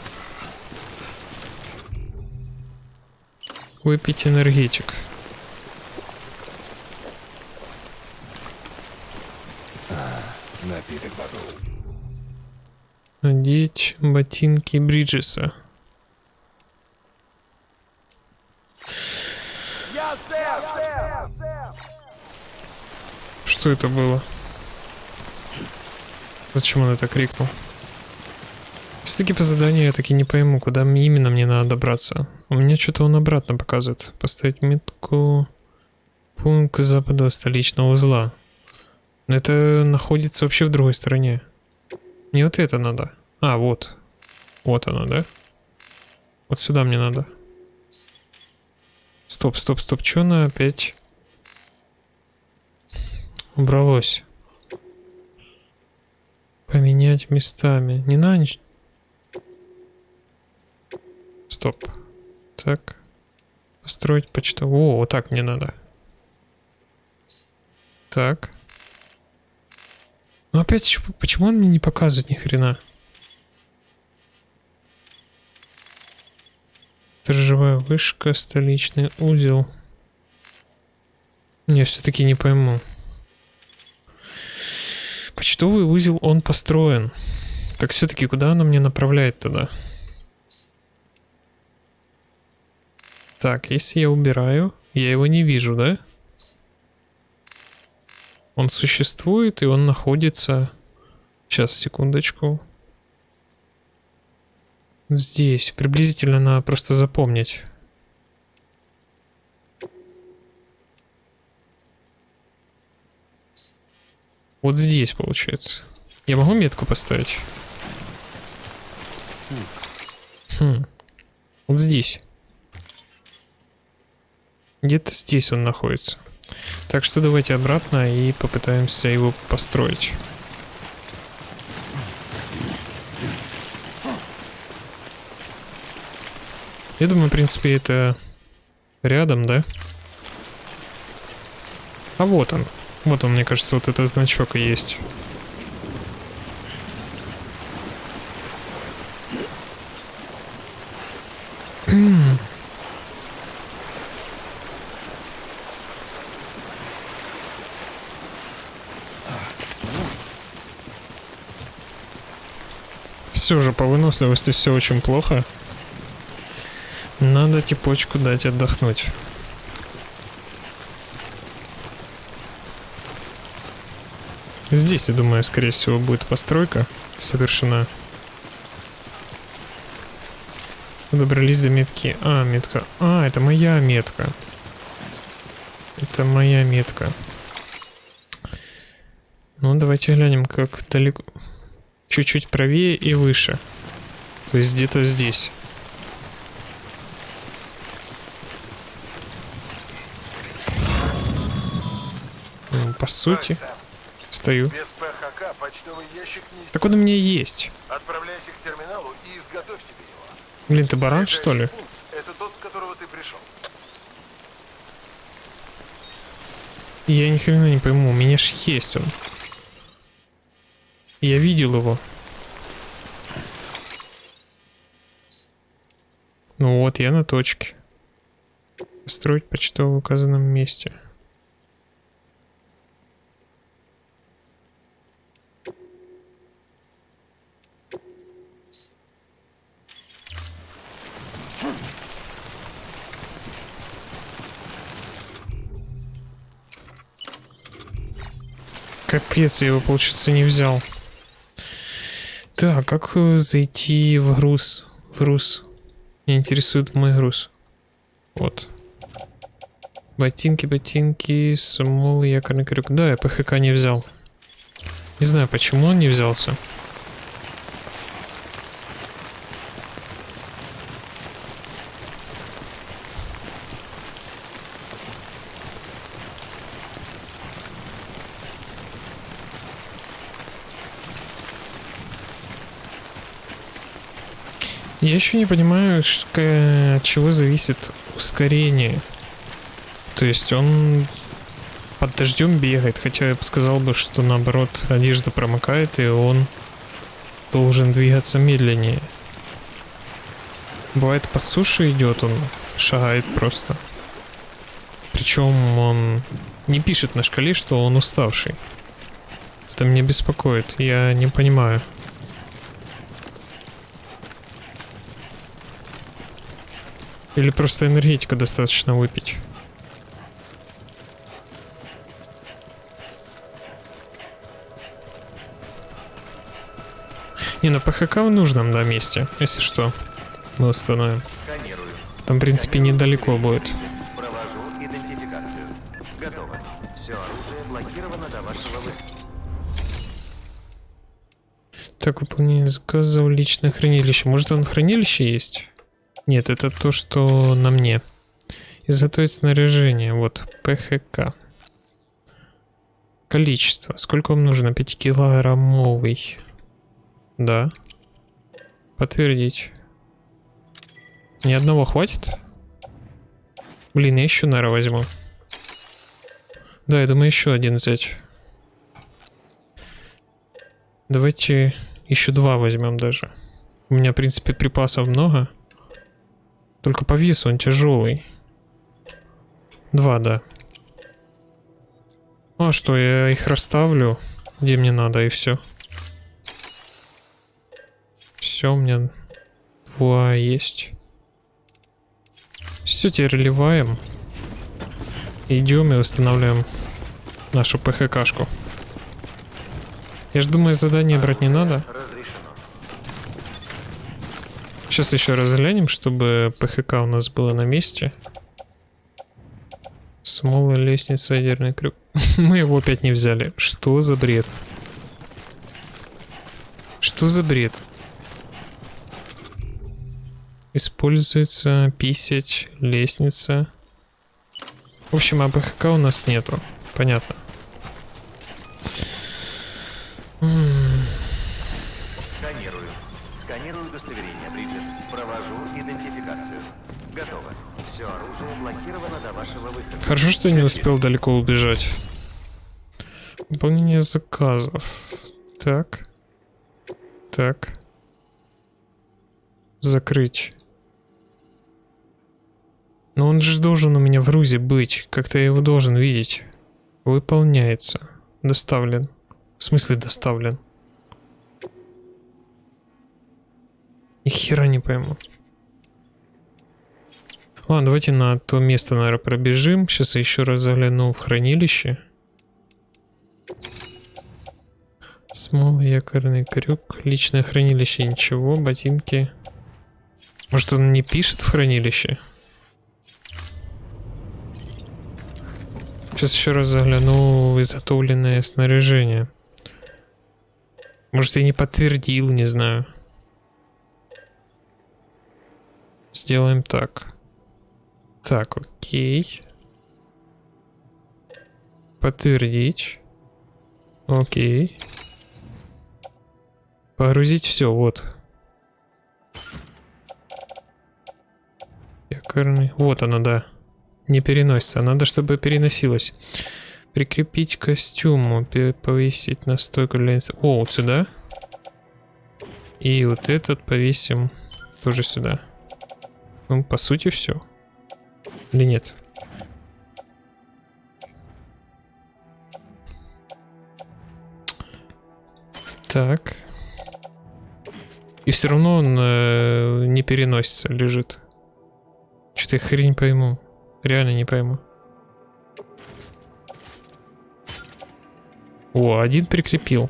Выпить энергетик. Напиток готов. Надеть ботинки Бриджеса. Что это было? Зачем он это крикнул? Все-таки по заданию я таки не пойму, куда именно мне надо добраться. У меня что-то он обратно показывает. Поставить метку... Пункт запада столичного узла. Но это находится вообще в другой стороне. Мне вот это надо. А, вот. Вот оно, да? Вот сюда мне надо. Стоп, стоп, стоп. Чё она опять убралось? Поменять местами. Не надо нич- Стоп. Так. Построить почту. О, вот так мне надо. Так. Ну опять, почему он мне не показывает ни хрена? Сторожевая вышка, столичный узел. Я все-таки не пойму. Почтовый узел, он построен. Так все-таки куда оно мне направляет тогда? Так, если я убираю, я его не вижу, да? Он существует, и он находится... Сейчас, секундочку. Здесь. Приблизительно надо просто запомнить. Вот здесь, получается. Я могу метку поставить? Хм. Вот здесь. Где-то здесь он находится. Так что давайте обратно и попытаемся его построить. Я думаю, в принципе, это рядом, да? А вот он. Вот он, мне кажется, вот этот значок и есть. Все же по выносливости все очень плохо. Надо типочку дать отдохнуть. Здесь, я думаю, скорее всего, будет постройка совершена. Добрались до метки. А, метка. А, это моя метка. Это моя метка. Ну, давайте глянем, как далеко... Чуть-чуть правее и выше. То есть где-то здесь. По сути, стою. Без ПХК почтовый ящик не... Так он у меня есть. Отправляйся к терминалу и изготовь себе его. Блин, ты баран, что ли? Пункт — Это тот, с которого ты пришел. Я ни хрена не пойму, у меня ж есть он. Я видел его. Ну вот, я на точке. Строить почтово в указанном месте. Капец, я его, получается, не взял. Так, как э, зайти в груз? В груз. Меня интересует мой груз. Вот. Ботинки, ботинки, смол, якорный крюк. Да, я ПХК не взял. Не знаю, почему он не взялся. Я еще не понимаю, ш- к- от чего зависит ускорение. То есть он под дождем бегает, хотя я бы сказал бы, что наоборот одежда промокает и он должен двигаться медленнее. Бывает по суше идет, он шагает просто. Причем он не пишет на шкале, что он уставший. Это меня беспокоит, я не понимаю. Или просто энергетика достаточно выпить. Не, ну ПХК в нужном, да, месте, если что. Мы установим. Там, в принципе, недалеко будет. Так, выполнение заказа в личное хранилище. Может, он в хранилище есть? Нет, это то, что на мне. Изготовить снаряжение. Вот, ПХК. Количество. Сколько вам нужно? 5-килограммовый. Да. Подтвердить. Ни одного хватит? Блин, я еще, наверное, возьму. Да, я думаю, еще один взять. Давайте еще два возьмем даже. У меня, в принципе, припасов много. Только по весу он тяжелый. Два, да. Ну, А что, я их расставлю, где мне надо, и все. Все, у меня два есть. Все, теперь ливаем. Идем и устанавливаем нашу ПХКшку. Я же думаю, задание брать не надо. Сейчас еще раз глянем, чтобы ПХК у нас было на месте. Смола, лестница, ядерный крюк. Мы его опять не взяли. Что за бред? Что за бред? Используется писать, лестница. В общем, АБХК у нас нету. Понятно. Что не успел далеко убежать. Выполнение заказов. Так. Так. Закрыть. Но он же должен у меня в рузе быть. Как-то я его должен видеть. Выполняется. Доставлен. В смысле доставлен? Ни хера не пойму. Ладно, давайте на то место, наверное, пробежим. Сейчас я еще раз загляну в хранилище. Смола, якорный крюк, личное хранилище, ничего, ботинки. Может он не пишет в хранилище? Сейчас еще раз загляну в изготовленное снаряжение. Может я не подтвердил, не знаю. Сделаем так. Так, окей. Подтвердить. Окей. Погрузить все, вот. Якорный. Вот оно, да. Не переносится. Надо, чтобы переносилось. Прикрепить костюму. Повесить на стойку для... О, вот сюда. И вот этот повесим тоже сюда. Ну, по сути, все. Или нет? Так. И все равно он э, не переносится, лежит. Что-то я хрень пойму. Реально не пойму. О, один прикрепил.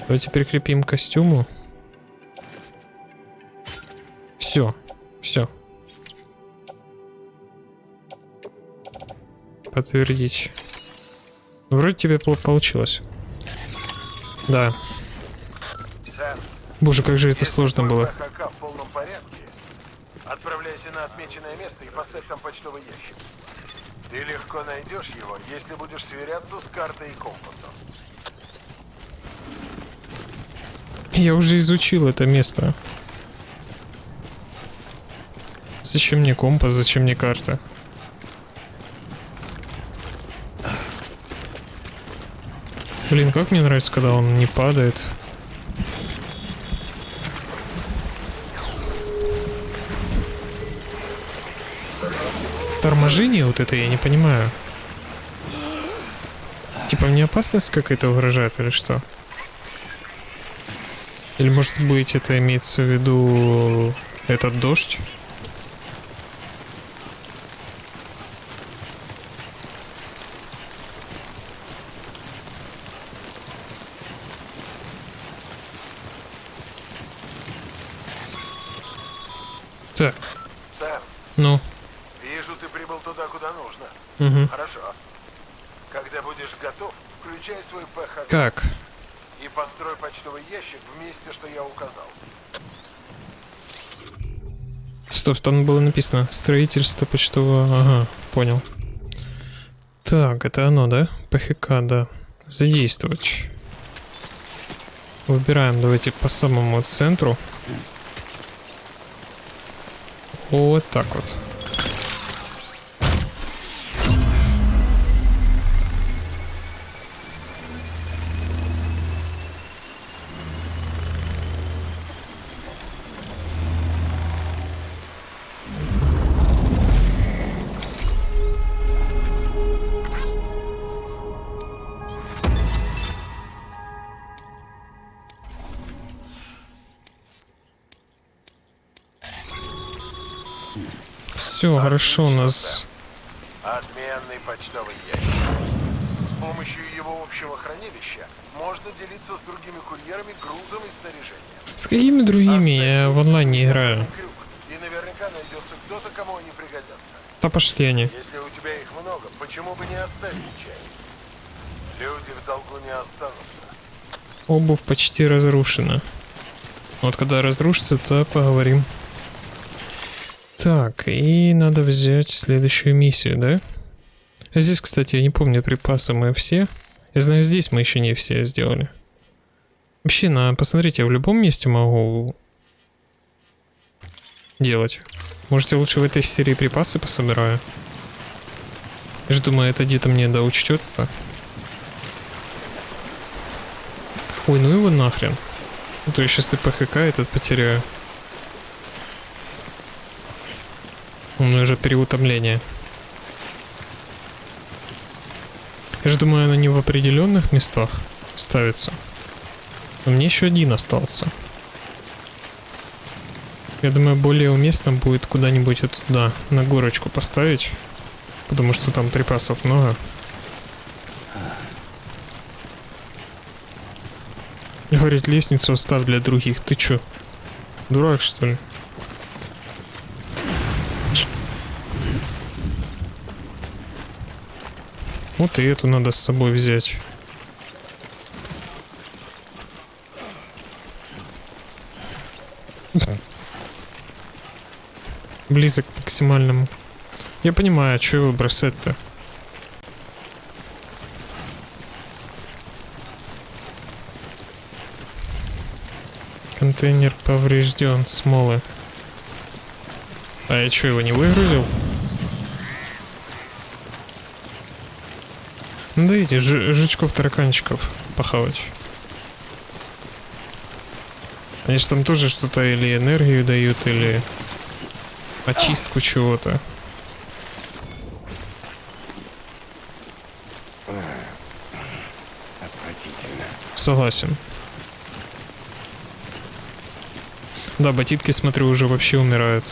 Давайте прикрепим к костюму. Все. Все. Подтвердить. Вроде тебе пол- получилось. Да. Сэм, Боже, как же это сложно было. ПХК в полном порядке, отправляйся на отмеченное место и поставь там почтовый ящик. Ты легко найдешь его, если будешь сверяться с картой и компасом. Я уже изучил это место. Зачем мне компас, зачем мне карта? Блин, как мне нравится, когда он не падает. Торможение вот это я не понимаю. Типа мне опасность какая-то угрожает или что? Или может быть это имеется в виду этот дождь? Так, Сэм, ну, вижу, ты прибыл туда, куда нужно. угу. Хорошо. Когда будешь готов, включай свой ПХК Как? и построй почтовый ящик в что я указал. Стоп, там было написано строительство почтового... Ага, понял. Так, это оно, да? ПХК, да. Задействовать. Выбираем, давайте по самому центру. Вот так вот. Хорошо у нас. Отменный почтовый ящик. С помощью его общего хранилища можно делиться с другими курьерами грузом и снаряжением. С какими другими? Я в онлайн не играю. И наверняка найдется кто-то, кому они пригодятся. Да пошли они. Если у тебя их много, почему бы не оставить часть? Люди в долгу не останутся. Обувь почти разрушена. Вот когда разрушится, то поговорим. Так, и надо взять следующую миссию, да? Здесь, кстати, я не помню, припасы мы все. Я знаю, здесь мы еще не все сделали. Вообще, на, посмотрите, я в любом месте могу делать. Можете лучше в этой серии припасы пособираю. Я же думаю, это где-то мне да учтется. Ой, ну его нахрен. А то я сейчас и ПХК этот потеряю. У меня уже переутомление. Я же думаю, она не в определенных местах ставится. Но мне еще один остался. Я думаю, более уместно будет куда-нибудь вот туда, на горочку поставить. Потому что там припасов много. Говорит, лестницу оставь для других. Ты чё? Дурак, что ли? Вот и эту надо с собой взять. Близок к максимальному. Я понимаю, а что его бросать-то? Контейнер поврежден, смолы. А я что, его не выгрузил? Ну дайте ж- жучков-тараканчиков похавать. Они же там тоже что-то или энергию дают, или очистку чего-то. Отвратительно. Согласен. Да, ботинки, смотрю, уже вообще умирают.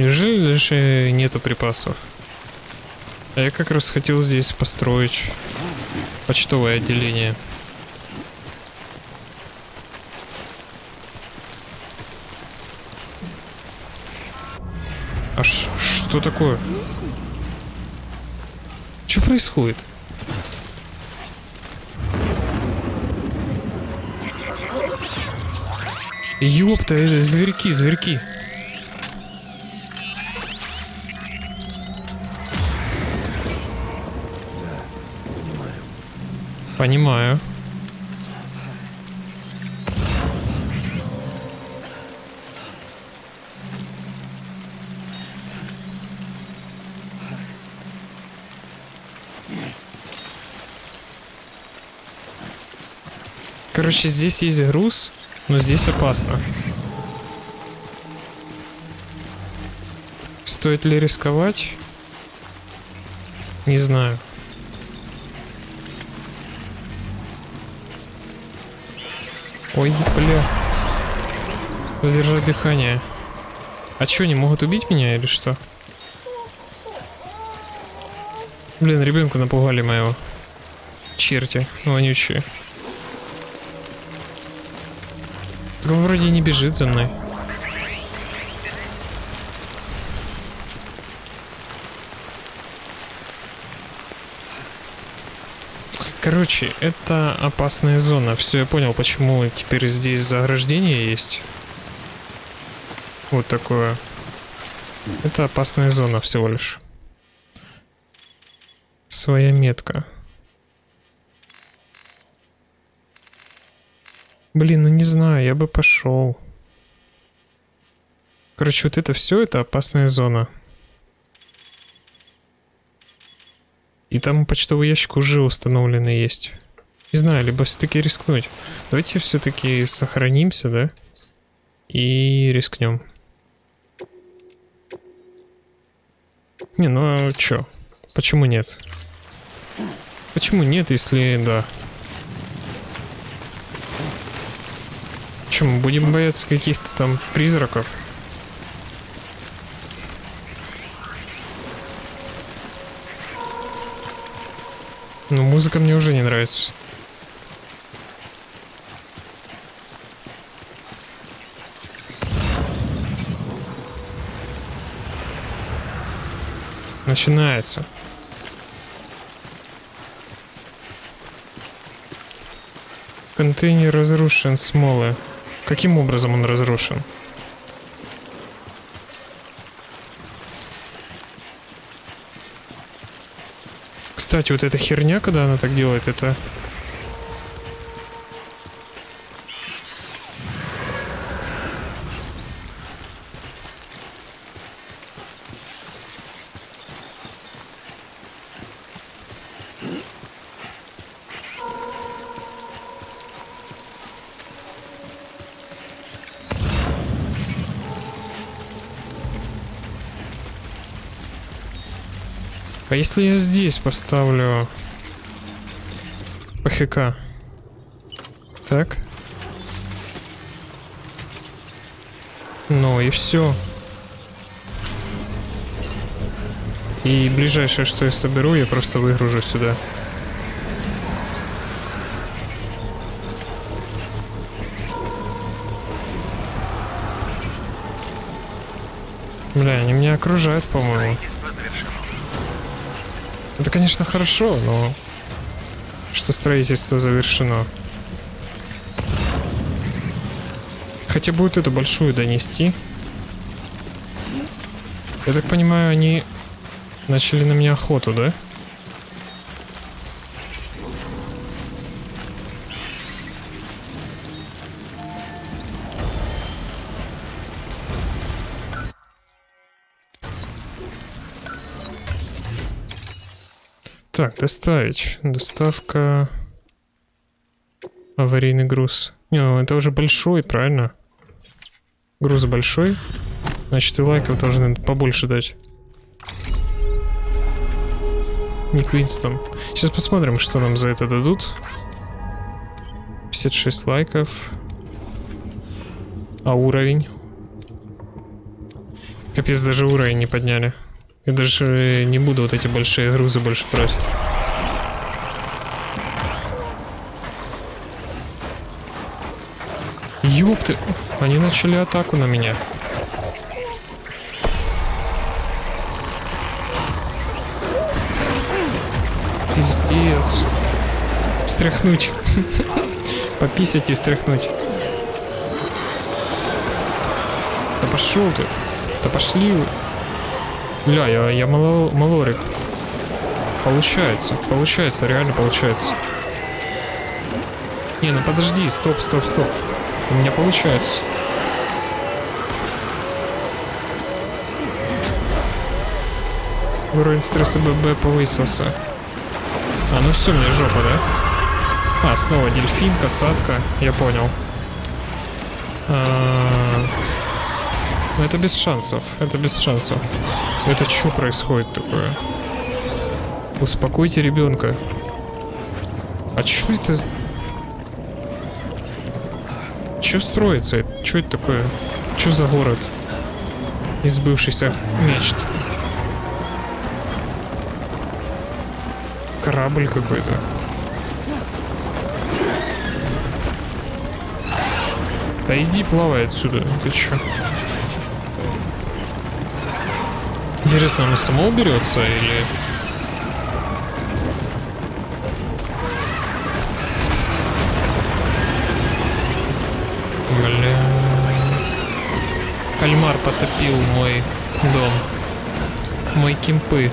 Неужели же нету припасов? А я как раз хотел здесь построить почтовое отделение. А что такое? Что происходит? Ёпта, это зверьки, зверьки. Понимаю. Короче, здесь есть груз, но здесь опасно. Стоит ли рисковать? Не знаю. Ой, бля. Задержать дыхание. А чё, они могут убить меня или что? Блин, ребенка напугали моего. Черти, вонючие. Так он вроде не бежит за мной. Короче, это опасная зона. Все, я понял, почему теперь здесь заграждение есть. Вот такое. Это опасная зона всего лишь. Своя метка. Блин, ну не знаю, я бы пошел. Короче, вот это все, это опасная зона. И там почтовый ящик уже установленный есть. Не знаю, либо все-таки рискнуть. Давайте все-таки сохранимся, да? И рискнем. Не, ну а чё? Почему нет? Почему нет, если да? Чем будем бояться каких-то там призраков? Ну, музыка мне уже не нравится. Начинается. Контейнер разрушен, смолы. Каким образом он разрушен? Кстати, вот эта херня, когда она так делает, это... если я здесь поставлю ПХК? Так. Ну и все. И ближайшее, что я соберу, я просто выгружу сюда. Бля, они меня окружают, по-моему. Это, конечно, хорошо, но что строительство завершено. Хотя будет эту большую донести. Я так понимаю, они начали на меня охоту, да? Так, доставить. Доставка... Аварийный груз. Не, ну это уже большой, правильно? Груз большой. Значит, и лайков должны побольше дать. Ник Винстон. Сейчас посмотрим, что нам за это дадут. 56 лайков. А уровень? Капец, даже уровень не подняли. Я даже не буду вот эти большие грузы больше брать. Ёпты, они начали атаку на меня. Пиздец. Встряхнуть. Пописать и встряхнуть. Да пошел ты. Да пошли вы. Бля, я, я мало, малорик. Получается, получается, реально получается. Не, ну подожди, стоп, стоп, стоп. У меня получается. Уровень стресса ББ повысился. А, ну все, мне жопа, да? А, снова дельфин, касатка, я понял. А, ну это без шансов, это без шансов. Это что происходит такое? Успокойте ребенка. А что это? Что строится? Что это такое? Что за город? Из бывшихся мечт. Корабль какой-то. Да иди плавай отсюда. Ты чё? Интересно, оно само уберется или... Бля... Кальмар потопил мой дом. Мои кемпы.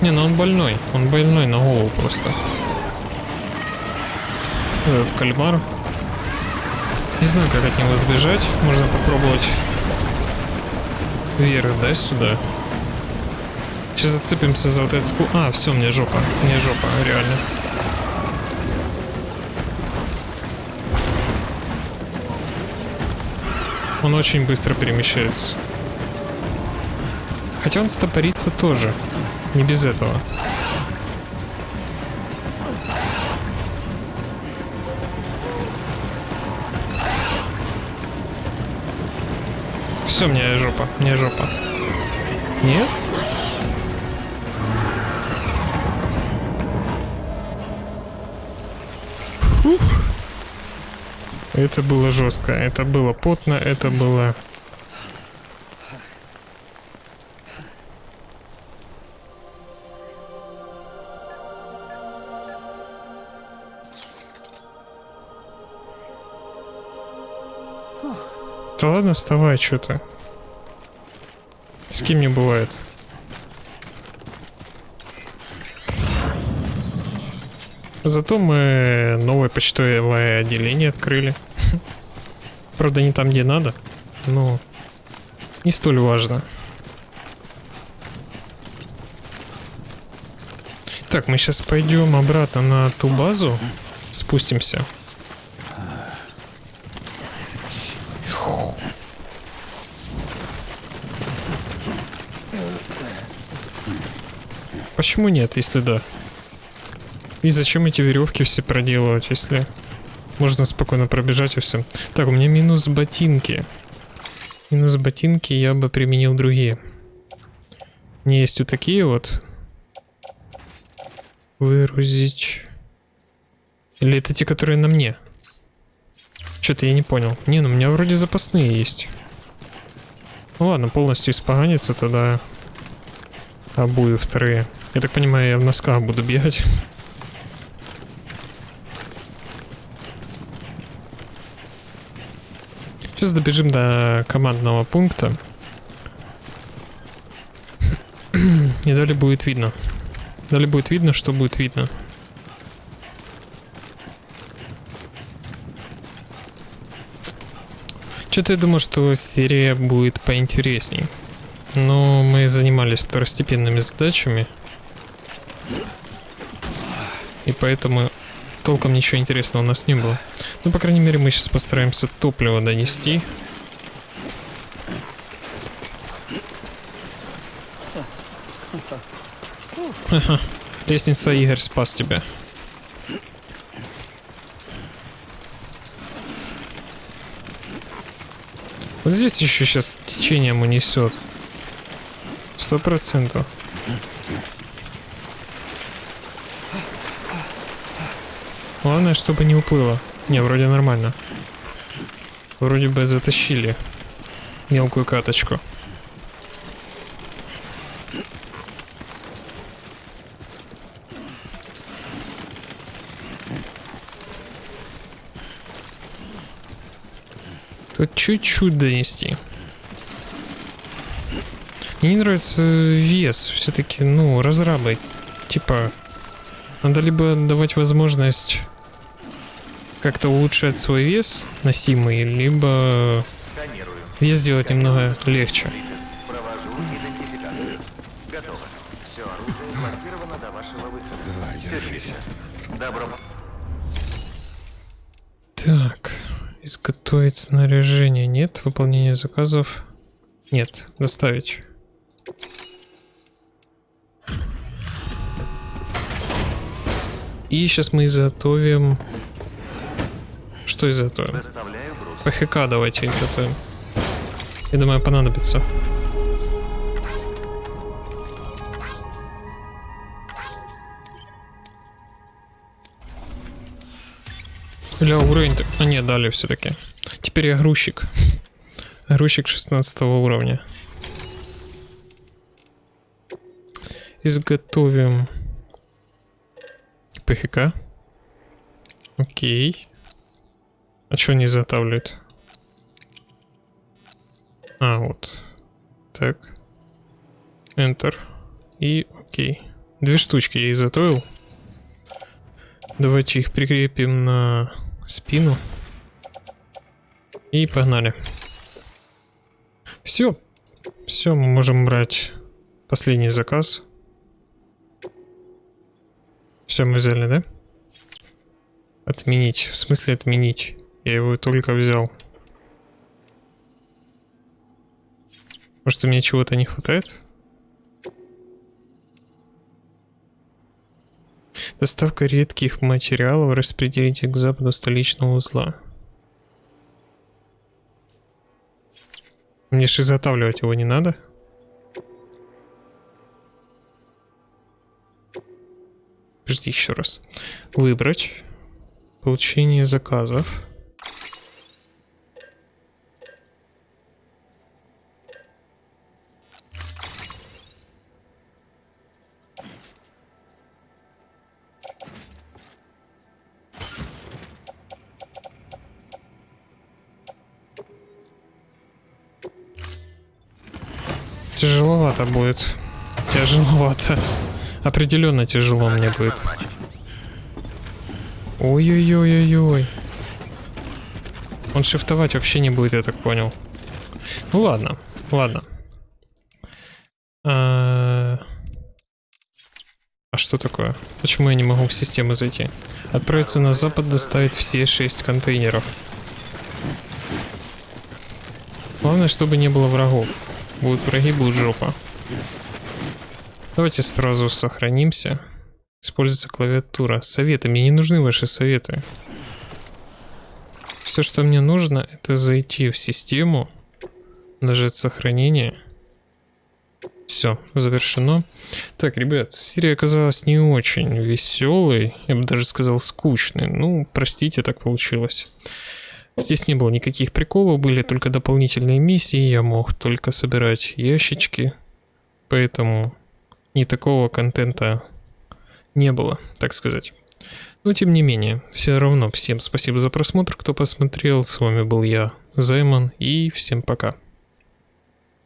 Не, ну он больной. Он больной на голову просто. Этот кальмар. Не знаю, как от него сбежать. Можно попробовать вверх, да, сюда. Сейчас зацепимся за вот скул. А, все, мне жопа. Мне жопа, реально. Он очень быстро перемещается. Хотя он стопорится тоже. Не без этого. Все, мне жопа, мне жопа. Нет? Фух. Это было жестко, это было потно, это было... ладно, вставай, что ты. С кем не бывает. Зато мы новое почтовое отделение открыли. Правда, не там, где надо, но не столь важно. Так, мы сейчас пойдем обратно на ту базу, спустимся. Почему нет, если да? И зачем эти веревки все проделывать, если можно спокойно пробежать и все. Так, у меня минус ботинки. Минус ботинки я бы применил другие. Меня есть вот такие вот. Выгрузить. Или это те, которые на мне? Что-то я не понял. Не, ну у меня вроде запасные есть. Ну ладно, полностью испоганится тогда обуви вторые. Я так понимаю, я в носках буду бегать. Сейчас добежим до командного пункта. И далее будет видно. Далее будет видно, что будет видно. Что-то я думаю, что серия будет поинтересней. Но мы занимались второстепенными задачами. И поэтому толком ничего интересного у нас не было. Ну, по крайней мере, мы сейчас постараемся топливо донести. Ха-ха. Лестница Игорь спас тебя. Вот здесь еще сейчас течением унесет. Сто процентов. Главное, чтобы не уплыло. Не, вроде нормально. Вроде бы затащили мелкую каточку. Тут чуть-чуть донести. Мне не нравится вес. Все-таки, ну, разрабы. Типа, надо либо давать возможность как-то улучшать свой вес носимый, либо вес сделать немного легче. Так, изготовить снаряжение нет, выполнение заказов нет, доставить. И сейчас мы изготовим... Что? Доставляю груз. ПХК давайте изготовим. Я думаю, понадобится. Бля, уровень... А нет, дали все-таки. Теперь я грузчик. Грузчик 16 уровня. Изготовим... ПХК. Окей. А что не изготавливает? А, вот. Так. Enter. И окей. Две штучки я изготовил. Давайте их прикрепим на спину. И погнали. Все. Все, мы можем брать последний заказ. Все, мы взяли, да? Отменить. В смысле отменить? Я его только взял. Может, мне чего-то не хватает? Доставка редких материалов распределите к западу столичного узла. Мне же изготавливать его не надо. Жди еще раз. Выбрать. Получение заказов. Тяжеловато будет. Тяжеловато. Определенно тяжело мне будет. Ой-ой-ой-ой-ой. Он шифтовать вообще не будет, я так понял. Ну ладно, ладно. А, а что такое? Почему я не могу в систему зайти? Отправиться на запад, доставить все шесть контейнеров. Главное, чтобы не было врагов. Будут враги, будет жопа. Давайте сразу сохранимся. Используется клавиатура. Советы. Мне не нужны ваши советы. Все, что мне нужно, это зайти в систему, нажать сохранение. Все, завершено. Так, ребят, серия оказалась не очень веселой, я бы даже сказал скучной. Ну, простите, так получилось. Здесь не было никаких приколов, были только дополнительные миссии, я мог только собирать ящички, поэтому ни такого контента не было, так сказать. Но тем не менее, все равно всем спасибо за просмотр, кто посмотрел. С вами был я, Займан, и всем пока.